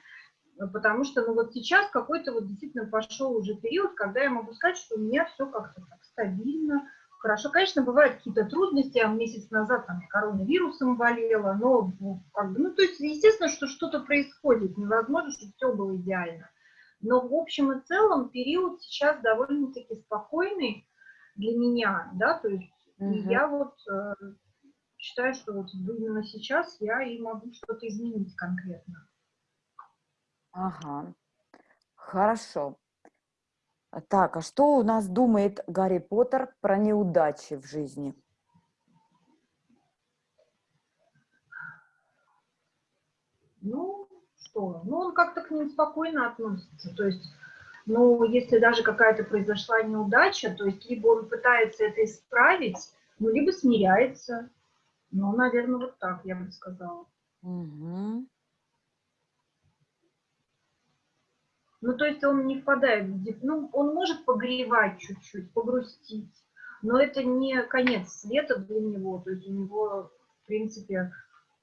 потому что, ну, вот сейчас какой-то вот действительно пошел уже период, когда я могу сказать, что у меня все как-то так стабильно, хорошо. Конечно, бывают какие-то трудности, я месяц назад там коронавирусом болела, но, ну, как бы, ну, то есть, естественно, что что-то происходит, невозможно, чтобы все было идеально. Но в общем и целом период сейчас довольно-таки спокойный для меня, да, то есть угу. я вот э, считаю, что вот именно сейчас я и могу что-то изменить конкретно. Ага, хорошо. Так, а что у нас думает Гарри Поттер про неудачи в жизни? Ну, что? Ну, он как-то к ним спокойно относится. То есть, ну, если даже какая-то произошла неудача, то есть либо он пытается это исправить, ну, либо смиряется. Ну, наверное, вот так я бы сказала. Угу. Ну, то есть он не впадает в деп... Ну, он может погревать чуть-чуть, погрустить, но это не конец света для него. То есть у него, в принципе,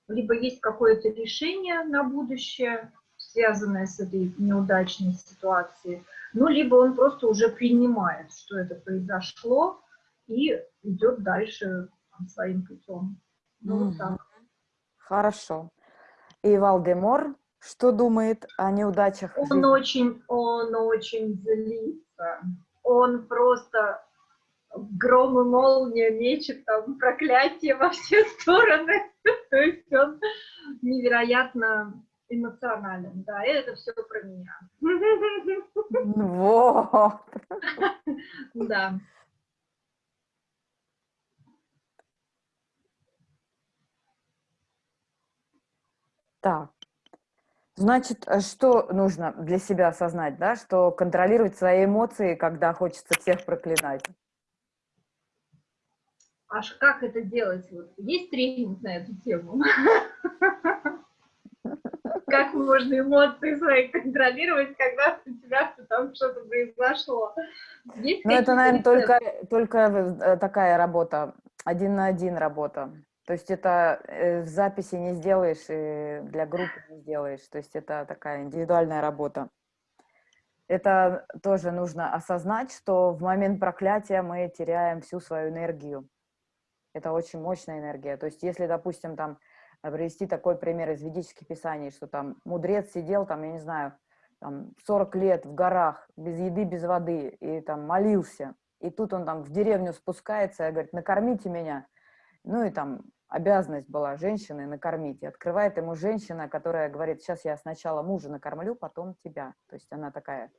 либо есть какое-то решение на будущее, связанное с этой неудачной ситуацией, ну, либо он просто уже принимает, что это произошло, и идет дальше своим путем. Ну, угу. вот так. Хорошо. И Валдемор что думает о неудачах? Он очень, он очень злится. Он просто гром и молния мечет там проклятие во все стороны. То есть он невероятно эмоционален. Да, и это все про меня. Вот. Да. Так. Значит, что нужно для себя осознать, да, что контролировать свои эмоции, когда хочется всех проклинать? Аж как это делать? Вот есть тренинг на эту тему? Как можно эмоции свои контролировать, когда у тебя там что-то произошло? Ну, это, наверное, только, только э, такая работа, один на один работа. То есть это э, в записи не сделаешь, и для группы не сделаешь. То есть это такая индивидуальная работа. Это тоже нужно осознать, что в момент проклятия мы теряем всю свою энергию. Это очень мощная энергия. То есть если, допустим, там э, привести такой пример из ведических писаний, что там мудрец сидел, там, я не знаю, там 40 лет в горах, без еды, без воды, и там молился. И тут он там в деревню спускается и говорит, накормите меня. Ну и там обязанность была женщины накормить. И открывает ему женщина, которая говорит, сейчас я сначала мужа накормлю, потом тебя. То есть она такая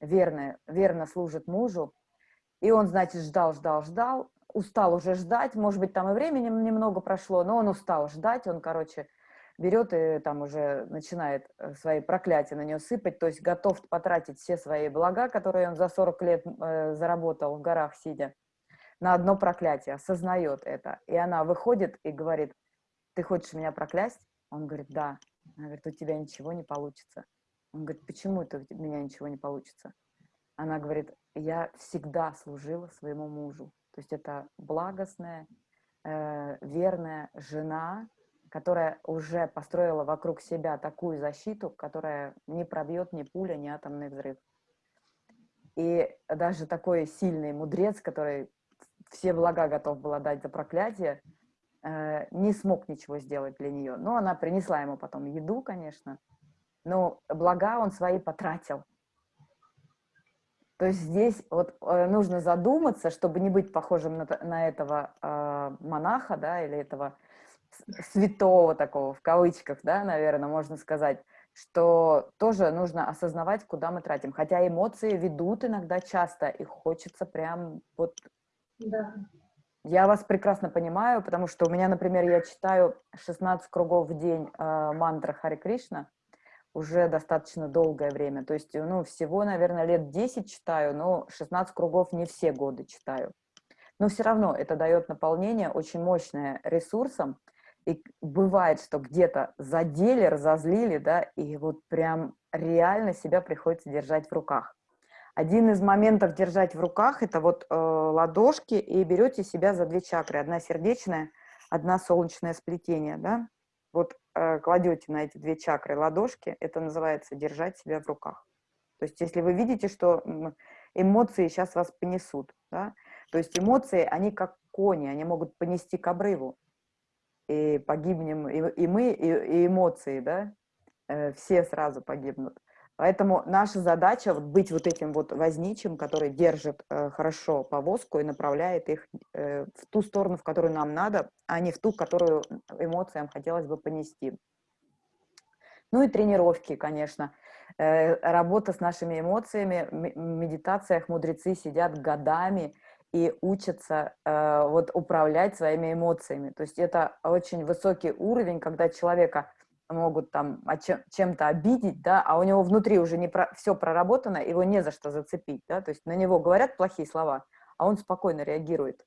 верная, верно служит мужу. И он, значит, ждал, ждал, ждал, устал уже ждать, может быть, там и времени немного прошло, но он устал ждать, он, короче, берет и там уже начинает э, свои проклятия на нее сыпать, то есть готов потратить все свои блага, которые он за 40 лет э, заработал в горах сидя, на одно проклятие, осознает это. И она выходит и говорит, ты хочешь меня проклясть? Он говорит, да. Она говорит, у тебя ничего не получится. Он говорит, почему это у меня ничего не получится? Она говорит, я всегда служила своему мужу. То есть это благостная, э, верная жена, которая уже построила вокруг себя такую защиту, которая не пробьет ни пуля, ни атомный взрыв. И даже такой сильный мудрец, который все блага готов был отдать за проклятие, э, не смог ничего сделать для нее. Но она принесла ему потом еду, конечно, но блага он свои потратил. То есть здесь вот э, нужно задуматься, чтобы не быть похожим на, на этого э, монаха, да, или этого святого такого, в кавычках, да, наверное, можно сказать, что тоже нужно осознавать, куда мы тратим. Хотя эмоции ведут иногда часто, и хочется прям вот... Да. Я вас прекрасно понимаю, потому что у меня, например, я читаю 16 кругов в день э, мантра Хари Кришна, уже достаточно долгое время. То есть, ну, всего, наверное, лет 10 читаю, но 16 кругов не все годы читаю. Но все равно это дает наполнение очень мощное ресурсом. И бывает, что где-то задели, разозлили, да, и вот прям реально себя приходится держать в руках. Один из моментов держать в руках – это вот э, ладошки, и берете себя за две чакры. Одна сердечная, одна солнечное сплетение, да. Вот э, кладете на эти две чакры ладошки, это называется держать себя в руках. То есть если вы видите, что эмоции сейчас вас понесут, да, то есть эмоции, они как кони, они могут понести к обрыву, и погибнем и, и мы, и, и эмоции, да, э, все сразу погибнут. Поэтому наша задача вот быть вот этим вот возничим, который держит э, хорошо повозку и направляет их э, в ту сторону, в которую нам надо, а не в ту, которую эмоциям хотелось бы понести. Ну и тренировки, конечно. Э, работа с нашими эмоциями. В медитациях мудрецы сидят годами и учатся э, вот управлять своими эмоциями. То есть это очень высокий уровень, когда человека могут там чем-то обидеть, да, а у него внутри уже не про, все проработано, его не за что зацепить, да, то есть на него говорят плохие слова, а он спокойно реагирует.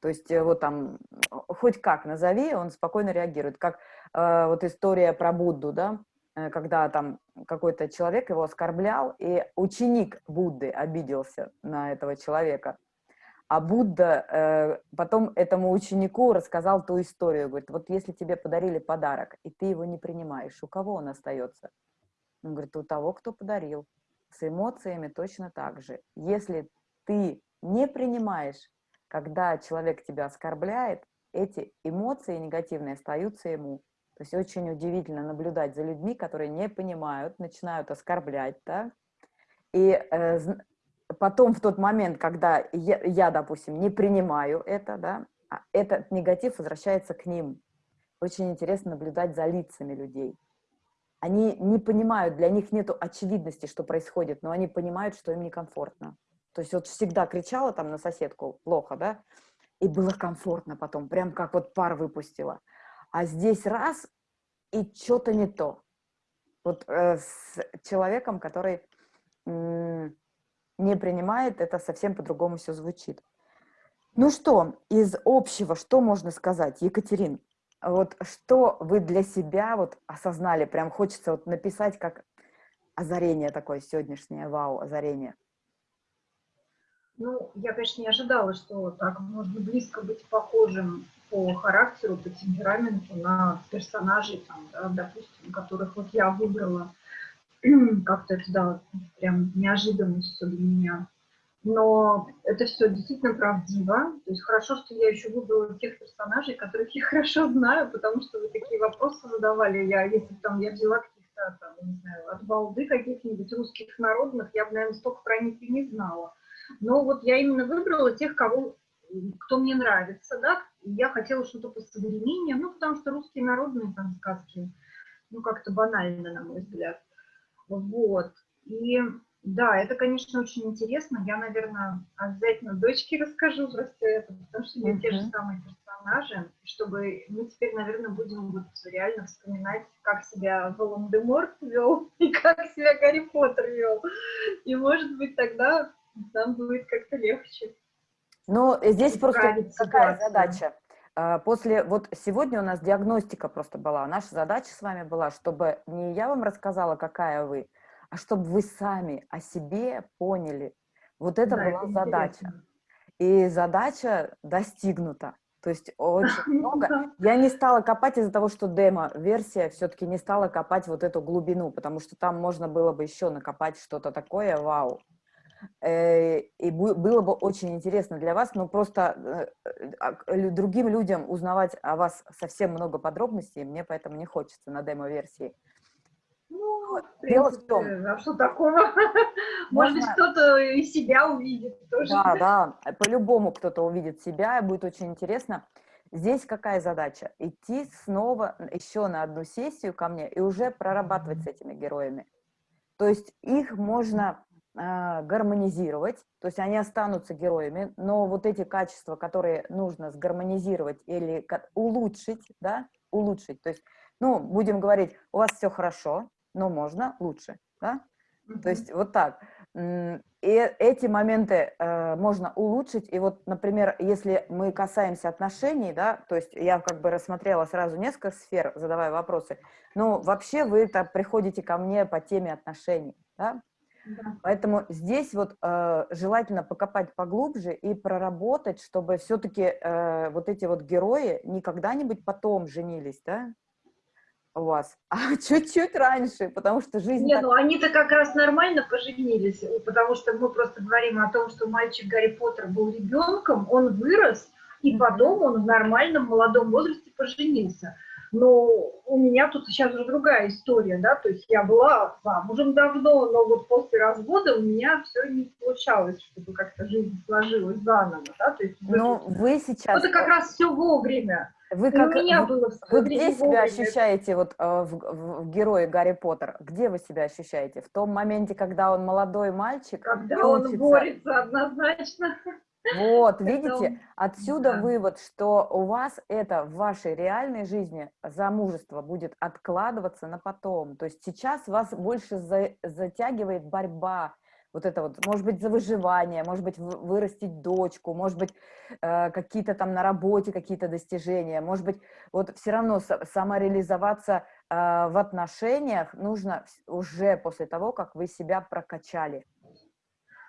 То есть э, вот там, хоть как назови, он спокойно реагирует. Как э, вот история про Будду, да, э, когда там какой-то человек его оскорблял, и ученик Будды обиделся на этого человека. А Будда э, потом этому ученику рассказал ту историю. Говорит, вот если тебе подарили подарок, и ты его не принимаешь, у кого он остается? Он говорит, у того, кто подарил. С эмоциями точно так же. Если ты не принимаешь, когда человек тебя оскорбляет, эти эмоции негативные остаются ему. То есть очень удивительно наблюдать за людьми, которые не понимают, начинают оскорблять, да, и э, потом в тот момент, когда я, я, допустим, не принимаю это, да, а этот негатив возвращается к ним. Очень интересно наблюдать за лицами людей. Они не понимают, для них нет очевидности, что происходит, но они понимают, что им некомфортно. То есть вот всегда кричала там на соседку плохо, да, и было комфортно потом, прям как вот пар выпустила. А здесь раз, и что-то не то. Вот э, с человеком, который не принимает, это совсем по-другому все звучит. Ну что, из общего, что можно сказать, Екатерин? Вот что вы для себя вот осознали, прям хочется вот написать как озарение такое сегодняшнее, вау, озарение. Ну, я, конечно, не ожидала, что так можно близко быть похожим по характеру, по темпераменту на персонажей, там, да, допустим, которых вот я выбрала как-то это, да, прям неожиданно все для меня. Но это все действительно правдиво. То есть хорошо, что я еще выбрала тех персонажей, которых я хорошо знаю, потому что вы такие вопросы задавали. Я, если там я взяла каких-то, там, не знаю, от балды каких-нибудь русских народных, я бы, наверное, столько про них и не знала. Но вот я именно выбрала тех, кого, кто мне нравится, да, я хотела что-то по современнее, ну, потому что русские народные там сказки, ну, как-то банально, на мой взгляд. Вот. И да, это, конечно, очень интересно. Я, наверное, обязательно дочке расскажу про все это, потому что у uh -huh. те же самые персонажи, чтобы мы теперь, наверное, будем вот реально вспоминать, как себя Волан-де-Морт вел и как себя Гарри Поттер вел. И, может быть, тогда нам будет как-то легче. Ну, здесь просто какая задача? А, после, вот сегодня у нас диагностика просто была. Наша задача с вами была, чтобы не я вам рассказала, какая вы, а чтобы вы сами о себе поняли. Вот это да, была это задача. И задача достигнута. То есть очень много. Я не стала копать из-за того, что демо-версия все-таки не стала копать вот эту глубину, потому что там можно было бы еще накопать что-то такое, вау. Э, и было бы очень интересно для вас, но просто э, а, другим людям узнавать о вас совсем много подробностей, мне поэтому не хочется на демо-версии. Ну, Дело в том... А что такого? Может быть, кто-то из себя увидит тоже. Да, да, по-любому кто-то увидит себя, и будет очень интересно. Здесь какая задача? Идти снова еще на одну сессию ко мне и уже прорабатывать с этими героями. То есть их можно э, гармонизировать, то есть они останутся героями, но вот эти качества, которые нужно сгармонизировать или улучшить, да, улучшить, то есть, ну, будем говорить, у вас все хорошо, но можно лучше, да, mm -hmm. то есть вот так. И эти моменты э, можно улучшить. И вот, например, если мы касаемся отношений, да, то есть я как бы рассмотрела сразу несколько сфер, задавая вопросы, но вообще вы это приходите ко мне по теме отношений, да? Да. Поэтому здесь вот э, желательно покопать поглубже и проработать, чтобы все-таки э, вот эти вот герои не когда-нибудь потом женились, да, у вас, а чуть-чуть раньше, потому что жизнь... Нет, так... ну они-то как раз нормально поженились, потому что мы просто говорим о том, что мальчик Гарри Поттер был ребенком, он вырос, и потом он в нормальном молодом возрасте поженился. Но у меня тут сейчас уже другая история, да, то есть я была замужем давно, но вот после развода у меня все не получалось, чтобы как-то жизнь сложилась заново, да, то есть... Ну, вы сейчас... Это как раз все вовремя. Вы как, у меня было вы где себя ощущаете вот э, в, в, в герое Гарри Поттер? Где вы себя ощущаете? В том моменте, когда он молодой мальчик? Когда он борется однозначно. Вот, видите, отсюда да. вывод, что у вас это в вашей реальной жизни замужество будет откладываться на потом. То есть сейчас вас больше за, затягивает борьба, вот это вот, может быть, за выживание, может быть, вырастить дочку, может быть, э, какие-то там на работе какие-то достижения, может быть, вот все равно самореализоваться э, в отношениях нужно уже после того, как вы себя прокачали.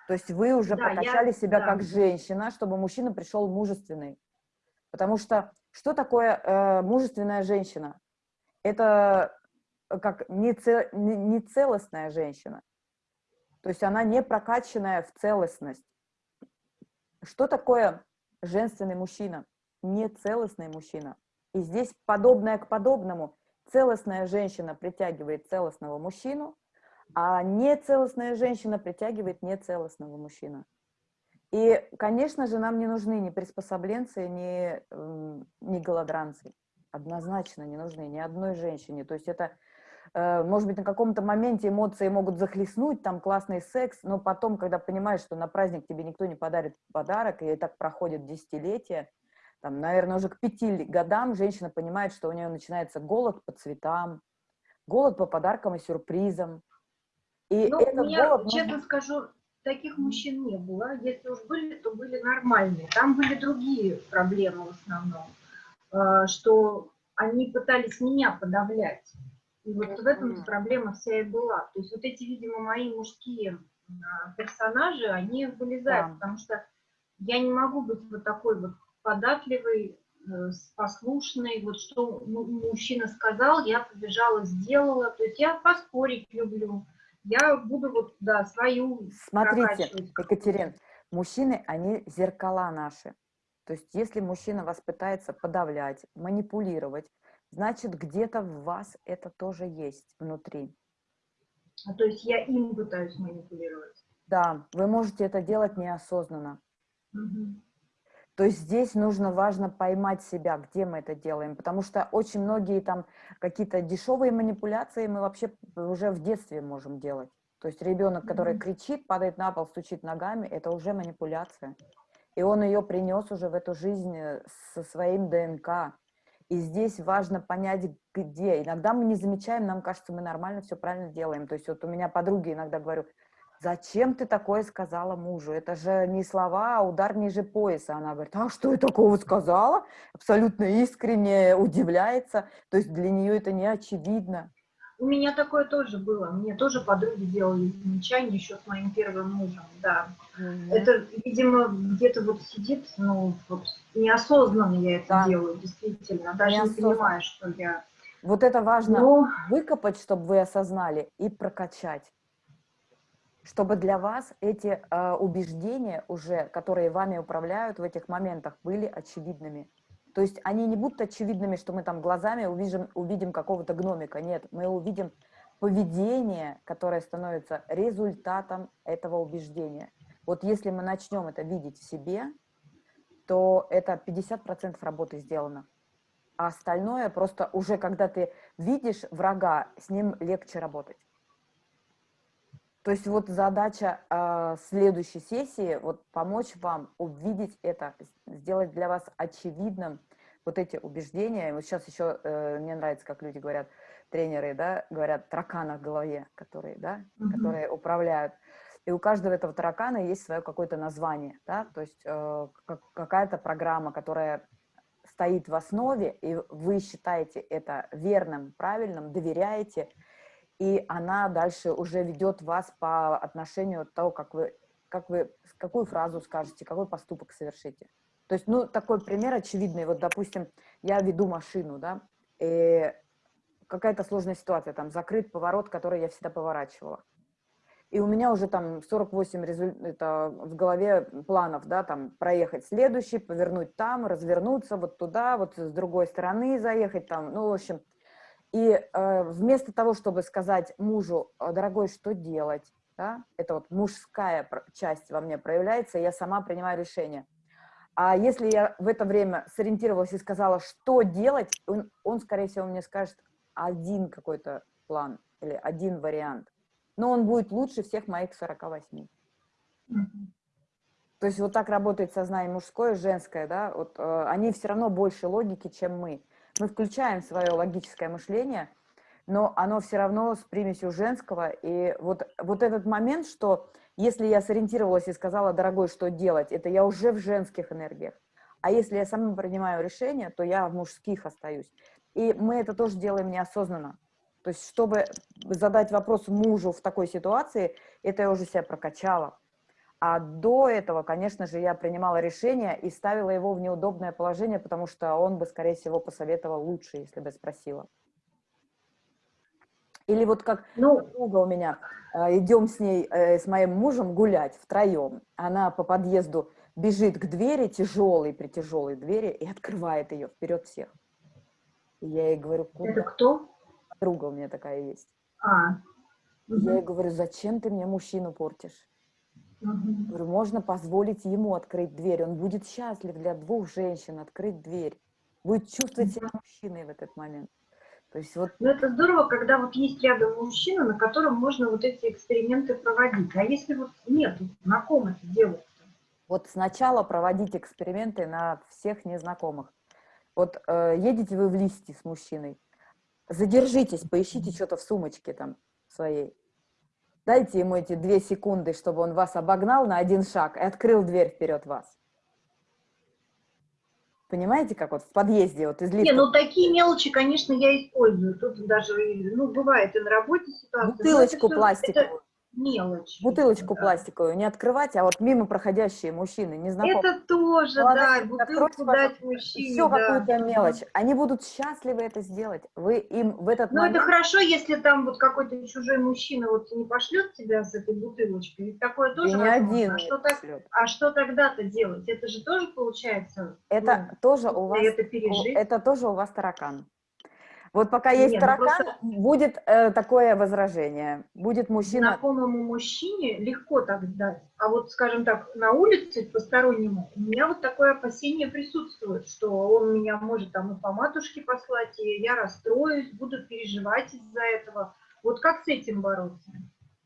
То есть вы уже да, прокачали я, себя да. как женщина, чтобы мужчина пришел мужественный. Потому что что такое э, мужественная женщина? Это как нецелостная женщина. То есть она не прокачанная в целостность. Что такое женственный мужчина? Нецелостный мужчина. И здесь подобное к подобному. Целостная женщина притягивает целостного мужчину, а нецелостная женщина притягивает нецелостного мужчину. И, конечно же, нам не нужны ни приспособленцы, ни, ни голодранцы. Однозначно не нужны ни одной женщине. То есть это Э, может быть, на каком-то моменте эмоции могут захлестнуть, там классный секс, но потом, когда понимаешь, что на праздник тебе никто не подарит подарок, и так проходит десятилетия, там, наверное, уже к пяти годам женщина понимает, что у нее начинается голод по цветам, голод по подаркам и сюрпризам. И ну, этот меня, голод... честно скажу, таких мужчин не было. Если уж были, то были нормальные. Там были другие проблемы в основном, э, что они пытались меня подавлять. И вот в этом проблема вся и была. То есть вот эти, видимо, мои мужские а, персонажи, они вылезают, да. потому что я не могу быть вот такой вот податливой, э, послушной, вот что мужчина сказал, я побежала, сделала, то есть я поспорить люблю, я буду вот, да, свою Смотрите, Екатерин, мужчины, они зеркала наши. То есть если мужчина вас пытается подавлять, манипулировать, значит, где-то в вас это тоже есть внутри. А то есть я им пытаюсь манипулировать? Да, вы можете это делать неосознанно. Угу. То есть здесь нужно важно поймать себя, где мы это делаем, потому что очень многие там какие-то дешевые манипуляции мы вообще уже в детстве можем делать. То есть ребенок, который mm -hmm. кричит, падает на пол, стучит ногами, это уже манипуляция. И он ее принес уже в эту жизнь э, со своим ДНК. И здесь важно понять, где. Иногда мы не замечаем, нам кажется, мы нормально все правильно делаем. То есть вот у меня подруги иногда говорю, зачем ты такое сказала мужу? Это же не слова, а удар ниже пояса. Она говорит, а что я такого сказала? Абсолютно искренне удивляется. То есть для нее это не очевидно. У меня такое тоже было. Мне тоже подруги делали замечания еще с моим первым мужем, да. Угу. Это, видимо, где-то вот сидит, ну, вот неосознанно я это да. делаю, действительно. Даже не понимаю, что я... Вот это важно Но... выкопать, чтобы вы осознали, и прокачать. Чтобы для вас эти э, убеждения уже, которые вами управляют в этих моментах, были очевидными. То есть они не будут очевидными, что мы там глазами увидим, увидим какого-то гномика. Нет, мы увидим поведение, которое становится результатом этого убеждения. Вот если мы начнем это видеть в себе, то это 50% работы сделано. А остальное просто уже, когда ты видишь врага, с ним легче работать. То есть вот задача э, следующей сессии, вот помочь вам увидеть это, сделать для вас очевидным вот эти убеждения. И вот сейчас еще э, мне нравится, как люди говорят, тренеры, да, говорят, таракана в голове, которые, да, -hmm. которые управляют. И у каждого этого таракана есть свое какое-то название, да, то есть э, какая-то программа, которая стоит в основе, и вы считаете это верным, правильным, доверяете, и она дальше уже ведет вас по отношению от того, как вы, как вы, какую фразу скажете, какой поступок совершите. То есть, ну, такой пример очевидный. Вот, допустим, я веду машину, да, и какая-то сложная ситуация, там, закрыт поворот, который я всегда поворачивала. И у меня уже там 48 результ... это в голове планов, да, там, проехать следующий, повернуть там, развернуться вот туда, вот с другой стороны заехать там, ну, в общем, и э, вместо того, чтобы сказать мужу, «А, дорогой, что делать, да, это вот мужская часть во мне проявляется, я сама принимаю решение. А если я в это время сориентировалась и сказала, что делать, он, он скорее всего, мне скажет один какой-то план или один вариант. Но он будет лучше всех моих 48. Mm -hmm. То есть вот так работает сознание мужское женское, да, вот э, они все равно больше логики, чем мы мы включаем свое логическое мышление, но оно все равно с примесью женского. И вот, вот этот момент, что если я сориентировалась и сказала, дорогой, что делать, это я уже в женских энергиях. А если я сама принимаю решение, то я в мужских остаюсь. И мы это тоже делаем неосознанно. То есть, чтобы задать вопрос мужу в такой ситуации, это я уже себя прокачала. А до этого, конечно же, я принимала решение и ставила его в неудобное положение, потому что он бы, скорее всего, посоветовал лучше, если бы спросила. Или вот как ну, друга у меня, э, идем с ней, э, с моим мужем гулять втроем. Она по подъезду бежит к двери, тяжелой, при тяжелой двери, и открывает ее вперед всех. И я ей говорю, куда? Это кто? Друга у меня такая есть. А. Я ей говорю, зачем ты мне мужчину портишь? Угу. Говорю, можно позволить ему открыть дверь. Он будет счастлив для двух женщин открыть дверь. Будет чувствовать себя мужчиной в этот момент. То есть вот... Ну, это здорово, когда вот есть рядом мужчина, на котором можно вот эти эксперименты проводить. А если вот нет, на ком это делать? Вот сначала проводить эксперименты на всех незнакомых. Вот э, едете вы в листе с мужчиной, задержитесь, поищите что-то в сумочке там своей. Дайте ему эти две секунды, чтобы он вас обогнал на один шаг и открыл дверь вперед вас. Понимаете, как вот в подъезде вот из лифта? Не, ну такие мелочи, конечно, я использую. Тут даже, ну, бывает и на работе ситуация. Бутылочку пластиковую. Это, мелочь. Бутылочку да. пластиковую не открывать, а вот мимо проходящие мужчины, незнакомые. Это тоже, Молодцы, да, бутылку дать мужчине. Все да. какую-то мелочь. Они будут счастливы это сделать. Вы им в этот Ну, момент... это хорошо, если там вот какой-то чужой мужчина вот не пошлет тебя с этой бутылочкой. Ведь такое тоже не один а что, так, а что тогда-то делать? Это же тоже получается... Это ну, тоже у вас... Это, пережить. это тоже у вас таракан. Вот пока есть Нет, ну таракан, просто... будет э, такое возражение. Будет мужчина... Знакомому мужчине легко так дать. А вот, скажем так, на улице постороннему у меня вот такое опасение присутствует, что он меня может там и по матушке послать, и я расстроюсь, буду переживать из-за этого. Вот как с этим бороться?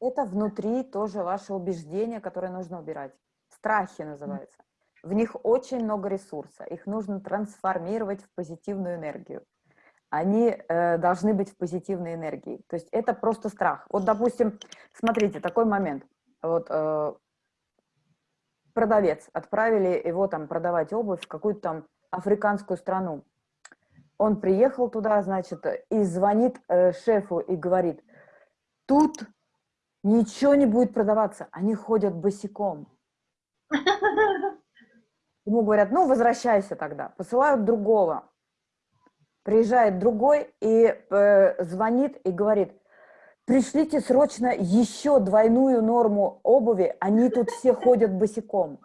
Это внутри тоже ваше убеждение, которое нужно убирать. Страхи называется. В них очень много ресурса. Их нужно трансформировать в позитивную энергию они э, должны быть в позитивной энергии. То есть это просто страх. Вот, допустим, смотрите, такой момент. Вот э, продавец, отправили его там продавать обувь в какую-то там африканскую страну. Он приехал туда, значит, и звонит э, шефу и говорит, тут ничего не будет продаваться, они ходят босиком. Ему говорят, ну, возвращайся тогда. Посылают другого приезжает другой и э, звонит и говорит, пришлите срочно еще двойную норму обуви, они тут все ходят босиком.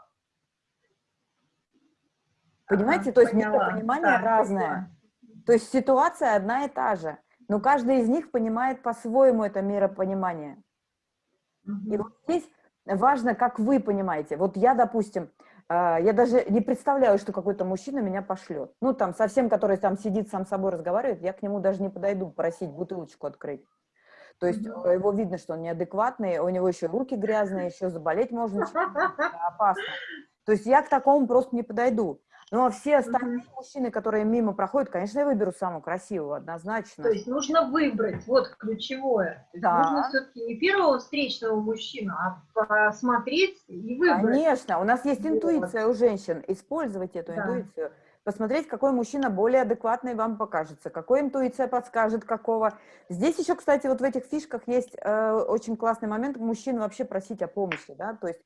Понимаете, то есть поняла. миропонимание Да, разное. поняла. То есть ситуация одна и та же, но каждый из них понимает по-своему это миропонимание. И Мгм. вот здесь важно, как вы понимаете. Вот я, допустим, я даже не представляю, что какой-то мужчина меня пошлет. Ну, там, совсем, который там сидит, сам с собой разговаривает, я к нему даже не подойду просить бутылочку открыть. То есть э, его видно, что он неадекватный, у него еще руки грязные, еще заболеть можно, опасно. То есть я к такому просто не подойду. Ну, а все остальные мужчины, которые мимо проходят, конечно, я выберу самого красивого, однозначно. То есть нужно выбрать, вот ключевое. Да. Нужно все-таки не первого встречного мужчину, а посмотреть и выбрать. Конечно, у нас есть Вот. интуиция у женщин. Использовать эту Да. интуицию. Посмотреть, какой мужчина более адекватный вам покажется, какой интуиция подскажет, какого. Здесь еще, кстати, вот в этих фишках есть э, очень классный момент мужчин вообще просить о помощи, да, то есть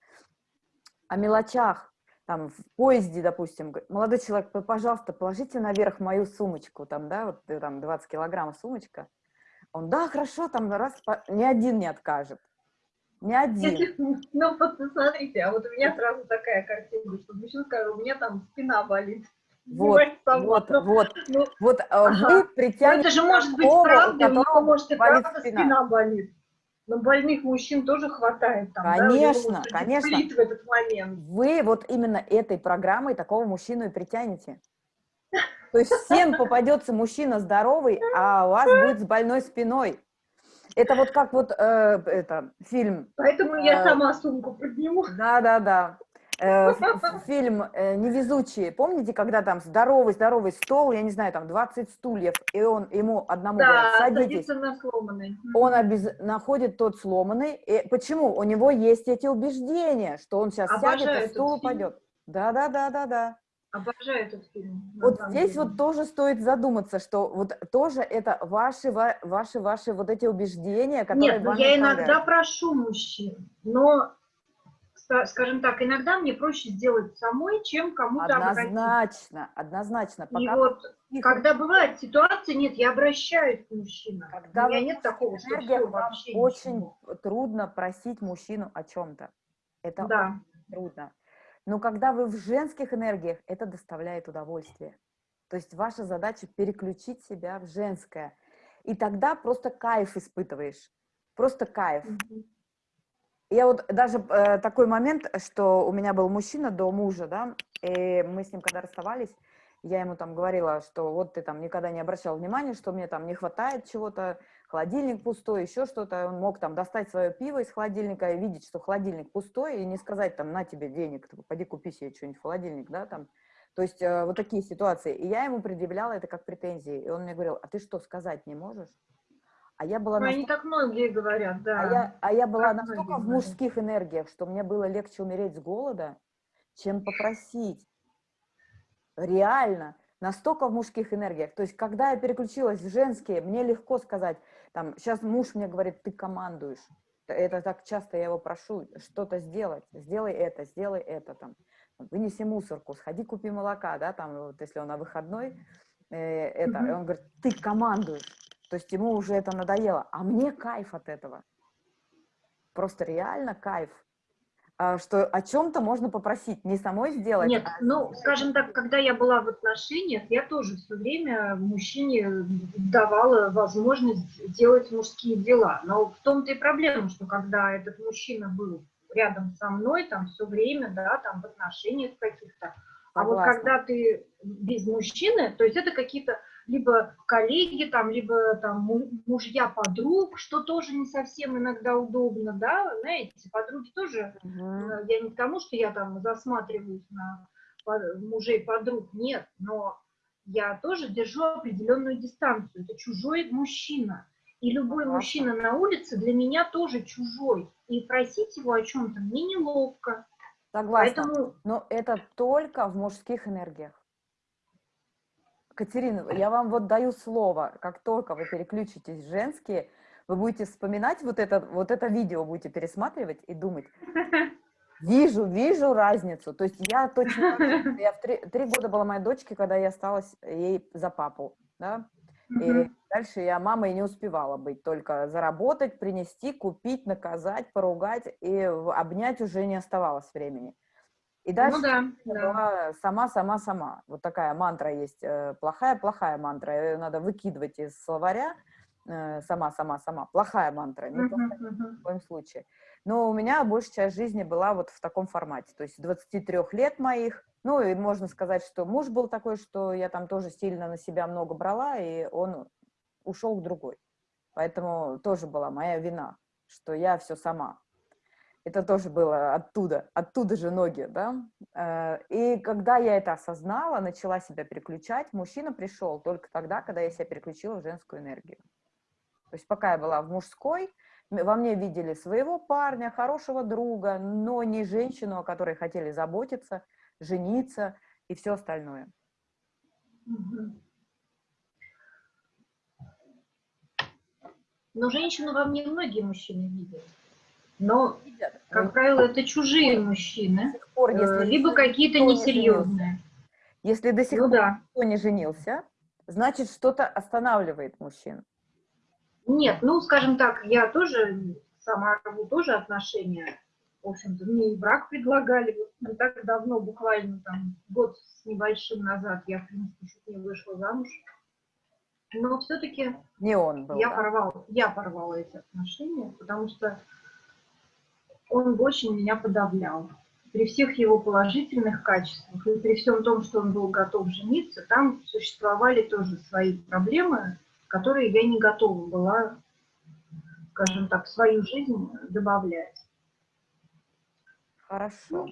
о мелочах. Там в поезде, допустим, молодой человек, пожалуйста, положите наверх мою сумочку, там, да, вот э, там 20 килограммов сумочка. Он, да, хорошо, там раз, по- ни один не откажет. Ни один. Ну, посмотрите, а вот у меня сразу такая картина, что мужчина скажет, у меня там спина болит. Вот, вот, ну, вот. ну, Вот Ага. вы ну, притянете это же может быть правда, у него может и правда спина. спина. болит. Но больных мужчин тоже хватает там, да, Конечно, быть конечно. в этот момент. Вы вот именно этой программой такого мужчину и притянете. То есть всем попадется мужчина здоровый, а у вас будет с больной спиной. Это вот как вот э, это фильм Поэтому я А, сама сумку подниму. Да-да-да. Э, ф- ф- Фильм э, «Невезучие». Помните, когда там здоровый-здоровый стол, я не знаю, там 20 стульев, и он ему одному Да, садитесь. садится на сломанный. Он обяз- находит тот сломанный. И почему? У него есть эти убеждения, что он сейчас сядет, Обожаю и этот стул упадет. Да-да-да-да-да. Обожаю этот фильм. Вот здесь деле. вот тоже стоит задуматься, что вот тоже это ваши, ва- ваши, ваши вот эти убеждения, которые Нет, ну вами я иногда прошу мужчин, но, скажем так, иногда мне проще сделать самой, чем кому-то обратиться. Однозначно, однозначно. И Пока вот, когда бывает ситуация, нет, я обращаюсь к мужчинам. Когда У меня нет такого, что вам вообще очень ничего. трудно просить мужчину о чем-то. Это Да. очень трудно. Но когда вы в женских энергиях, это доставляет удовольствие. То есть ваша задача переключить себя в женское. И тогда просто кайф испытываешь. Просто кайф. Мгм. Я вот даже э, такой момент, что у меня был мужчина до мужа, да, и мы с ним когда расставались, я ему там говорила, что вот ты там никогда не обращал внимания, что мне там не хватает чего-то, холодильник пустой, еще что-то. Он мог там достать свое пиво из холодильника и видеть, что холодильник пустой, и не сказать там, на тебе денег, ты пойди купи себе что-нибудь в холодильник, да, там. То есть э, вот такие ситуации. И я ему предъявляла это как претензии. И он мне говорил, а ты что, сказать не можешь? А я была Ну, Они настолько так многие говорят, да. а я, а я была так настолько в говорят. мужских энергиях, что мне было легче умереть с голода, чем попросить. Реально. Настолько в мужских энергиях. То есть, когда я переключилась в женские, мне легко сказать, там, сейчас муж мне говорит, ты командуешь. Это так часто я его прошу, что-то сделать. Сделай это, сделай это, там. Вынеси мусорку, сходи купи молока, да, там, вот если он на выходной, э, это, и Мгм. он говорит, ты командуешь. То есть ему уже это надоело, а мне кайф от этого. Просто реально кайф, А, что о чем-то можно попросить, не самой сделать. Нет, а ну, скажем так, когда я была в отношениях, я тоже все время мужчине давала возможность делать мужские дела. Но в том-то и проблема, что когда этот мужчина был рядом со мной, там все время, да, там в отношениях каких-то, а вот Согласна. когда ты без мужчины, то есть это какие-то либо коллеги, там, либо там му- мужья подруг, что тоже не совсем иногда удобно, да, знаете, подруги тоже Мгм. Э, Я не к тому, что я там засматриваюсь на мужей подруг, нет, но я тоже держу определенную дистанцию. Это чужой мужчина. И любой Согласна. мужчина на улице для меня тоже чужой. И просить его о чем-то мне неловко. Согласна. Поэтому Но это только в мужских энергиях. Катерина, я вам вот даю слово, как только вы переключитесь в женские, вы будете вспоминать вот это, вот это видео, будете пересматривать и думать, вижу, вижу разницу. То есть я точно, я в три, три года была моей дочке, когда я осталась ей за папу, да, И дальше я мамой не успевала быть, только заработать, принести, купить, наказать, поругать, и обнять уже не оставалось времени. И дальше Ну да, была да. сама, сама, сама. Вот такая мантра есть, э, плохая, плохая мантра. Ее надо выкидывать из словаря. э, Сама, сама, сама. Плохая мантра, не плохая Мгм, мгм. в коем случае. Но у меня большая часть жизни была вот в таком формате. То есть 23 лет моих. Ну и можно сказать, что муж был такой, что я там тоже сильно на себя много брала, и он ушел к другой. Поэтому тоже была моя вина, что я все сама. Это тоже было оттуда, оттуда же ноги, да. Э, И когда я это осознала, начала себя переключать, мужчина пришел только тогда, когда я себя переключила в женскую энергию. То есть пока я была в мужской, во мне видели своего парня, хорошего друга, но не женщину, о которой хотели заботиться, жениться и все остальное. Но женщину во мне многие мужчины видят. Но, как правило, это чужие мужчины, пор, э, если либо какие-то несерьезные. Если до сих Ну пор да. никто не женился, значит, что-то останавливает мужчин. Нет, ну, скажем так, я тоже сама рву тоже отношения. В общем-то, мне и брак предлагали вот не так давно, буквально там год с небольшим назад, я, в принципе, чуть не вышла замуж. Но все-таки Не он был, я да? порвала, я порвала эти отношения, потому что он очень меня подавлял. При всех его положительных качествах и при всем том, что он был готов жениться, там существовали тоже свои проблемы, которые я не готова была, скажем так, в свою жизнь добавлять. Хорошо.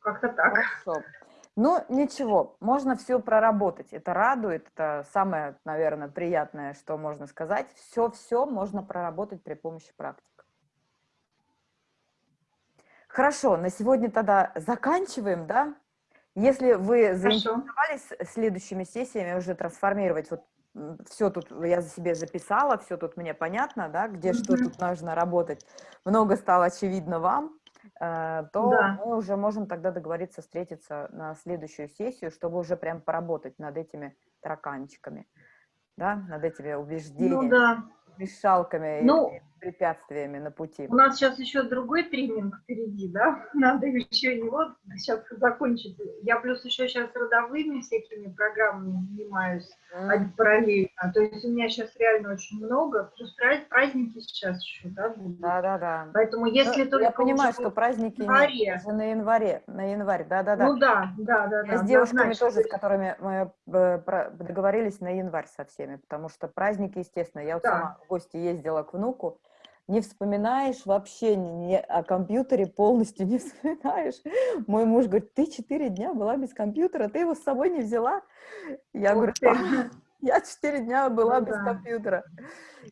Как-то так. Хорошо. Ну, ничего, можно все проработать. Это радует, это самое, наверное, приятное, что можно сказать. Все-все можно проработать при помощи практик. Хорошо, на сегодня тогда заканчиваем, да? Если вы заинтересовались следующими сессиями уже трансформировать, вот все тут я за себе записала, все тут мне понятно, да, где что тут нужно работать, много стало очевидно вам, э, то Да. мы уже можем тогда договориться встретиться на следующую сессию, чтобы уже прям поработать над этими тараканчиками, да, над этими Ну убеждениями, да. мешалками Ну, и препятствиями на пути. У нас сейчас еще другой тренинг впереди, да? Надо еще его сейчас закончить. Я плюс еще сейчас родовыми всякими программами занимаюсь а- параллельно. То есть у меня сейчас реально очень много. Плюс пра- праздники сейчас еще, да, будут. Да-да-да. Поэтому Ну, если только я понимаю, что праздники январе. уже на январе, на январь, да-да-да. Ну да, да, да, Я да. с девушками однозначно. тоже, с которыми мы э, договорились на январь со всеми, потому что праздники, естественно, я вот Да. сама в гости ездила к внуку, не вспоминаешь вообще ни о компьютере, полностью не вспоминаешь. Мой муж говорит, ты четыре дня была без компьютера, ты его с собой не взяла? Я Ух говорю, ты. «Да, я четыре дня была Ну без да. компьютера,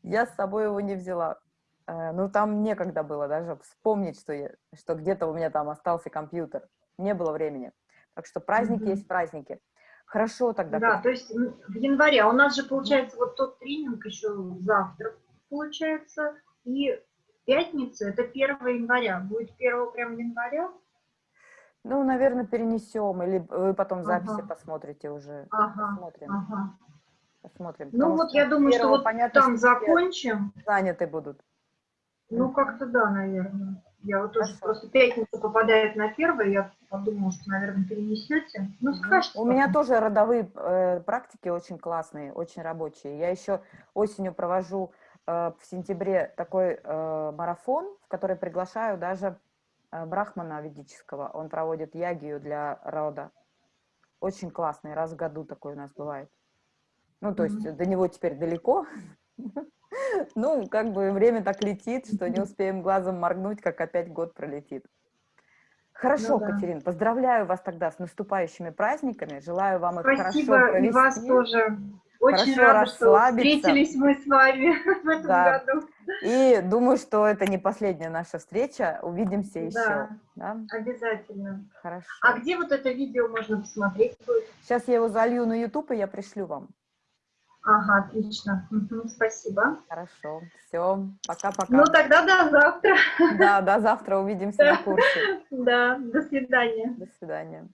я с собой его не взяла. Э, Ну, там некогда было даже вспомнить, что, я- что где-то у меня там остался компьютер. Не было времени. Так что праздники Мгм. есть праздники. Хорошо тогда. Да, то есть в январе. А у нас же получается вот тот тренинг еще завтра получается. И пятница, это 1 января. Будет 1 прям января? Ну, наверное, перенесем, или вы потом записи Ага. посмотрите уже. Ага, Посмотрим. ага. посмотрим. Ну Потому вот я думаю, что вот понятно, там что закончим. заняты будут. Ну как-то да, наверное. Я вот тоже просто пятница попадает на первое, я подумала, что, наверное, перенесете. Ну, Мгм. скажете. У меня тоже родовые э, практики очень классные, очень рабочие. Я еще осенью провожу э, в сентябре такой э, марафон, в который приглашаю даже э, брахмана ведического. Он проводит ягию для рода. Очень классный, раз в году такой у нас бывает. Ну, то есть Мгм. до него теперь далеко. Ну, как бы время так летит, что не успеем глазом моргнуть, как опять год пролетит. Хорошо, Ну да. Катерин, поздравляю вас тогда с наступающими праздниками. Желаю вам их хорошо Спасибо, и вас провести. тоже. Очень Хорошо рада, что расслабиться. встретились мы с вами в этом Да. году. И думаю, что это не последняя наша встреча. Увидимся еще. Да. Да? Обязательно. Хорошо. А где вот это видео можно посмотреть будет? Сейчас я его залью на YouTube, и я пришлю вам. Ага, отлично. Мгм, спасибо. Хорошо. Все. Пока-пока. Ну тогда до завтра. Да, до завтра увидимся на курсе. Да, до свидания. До свидания.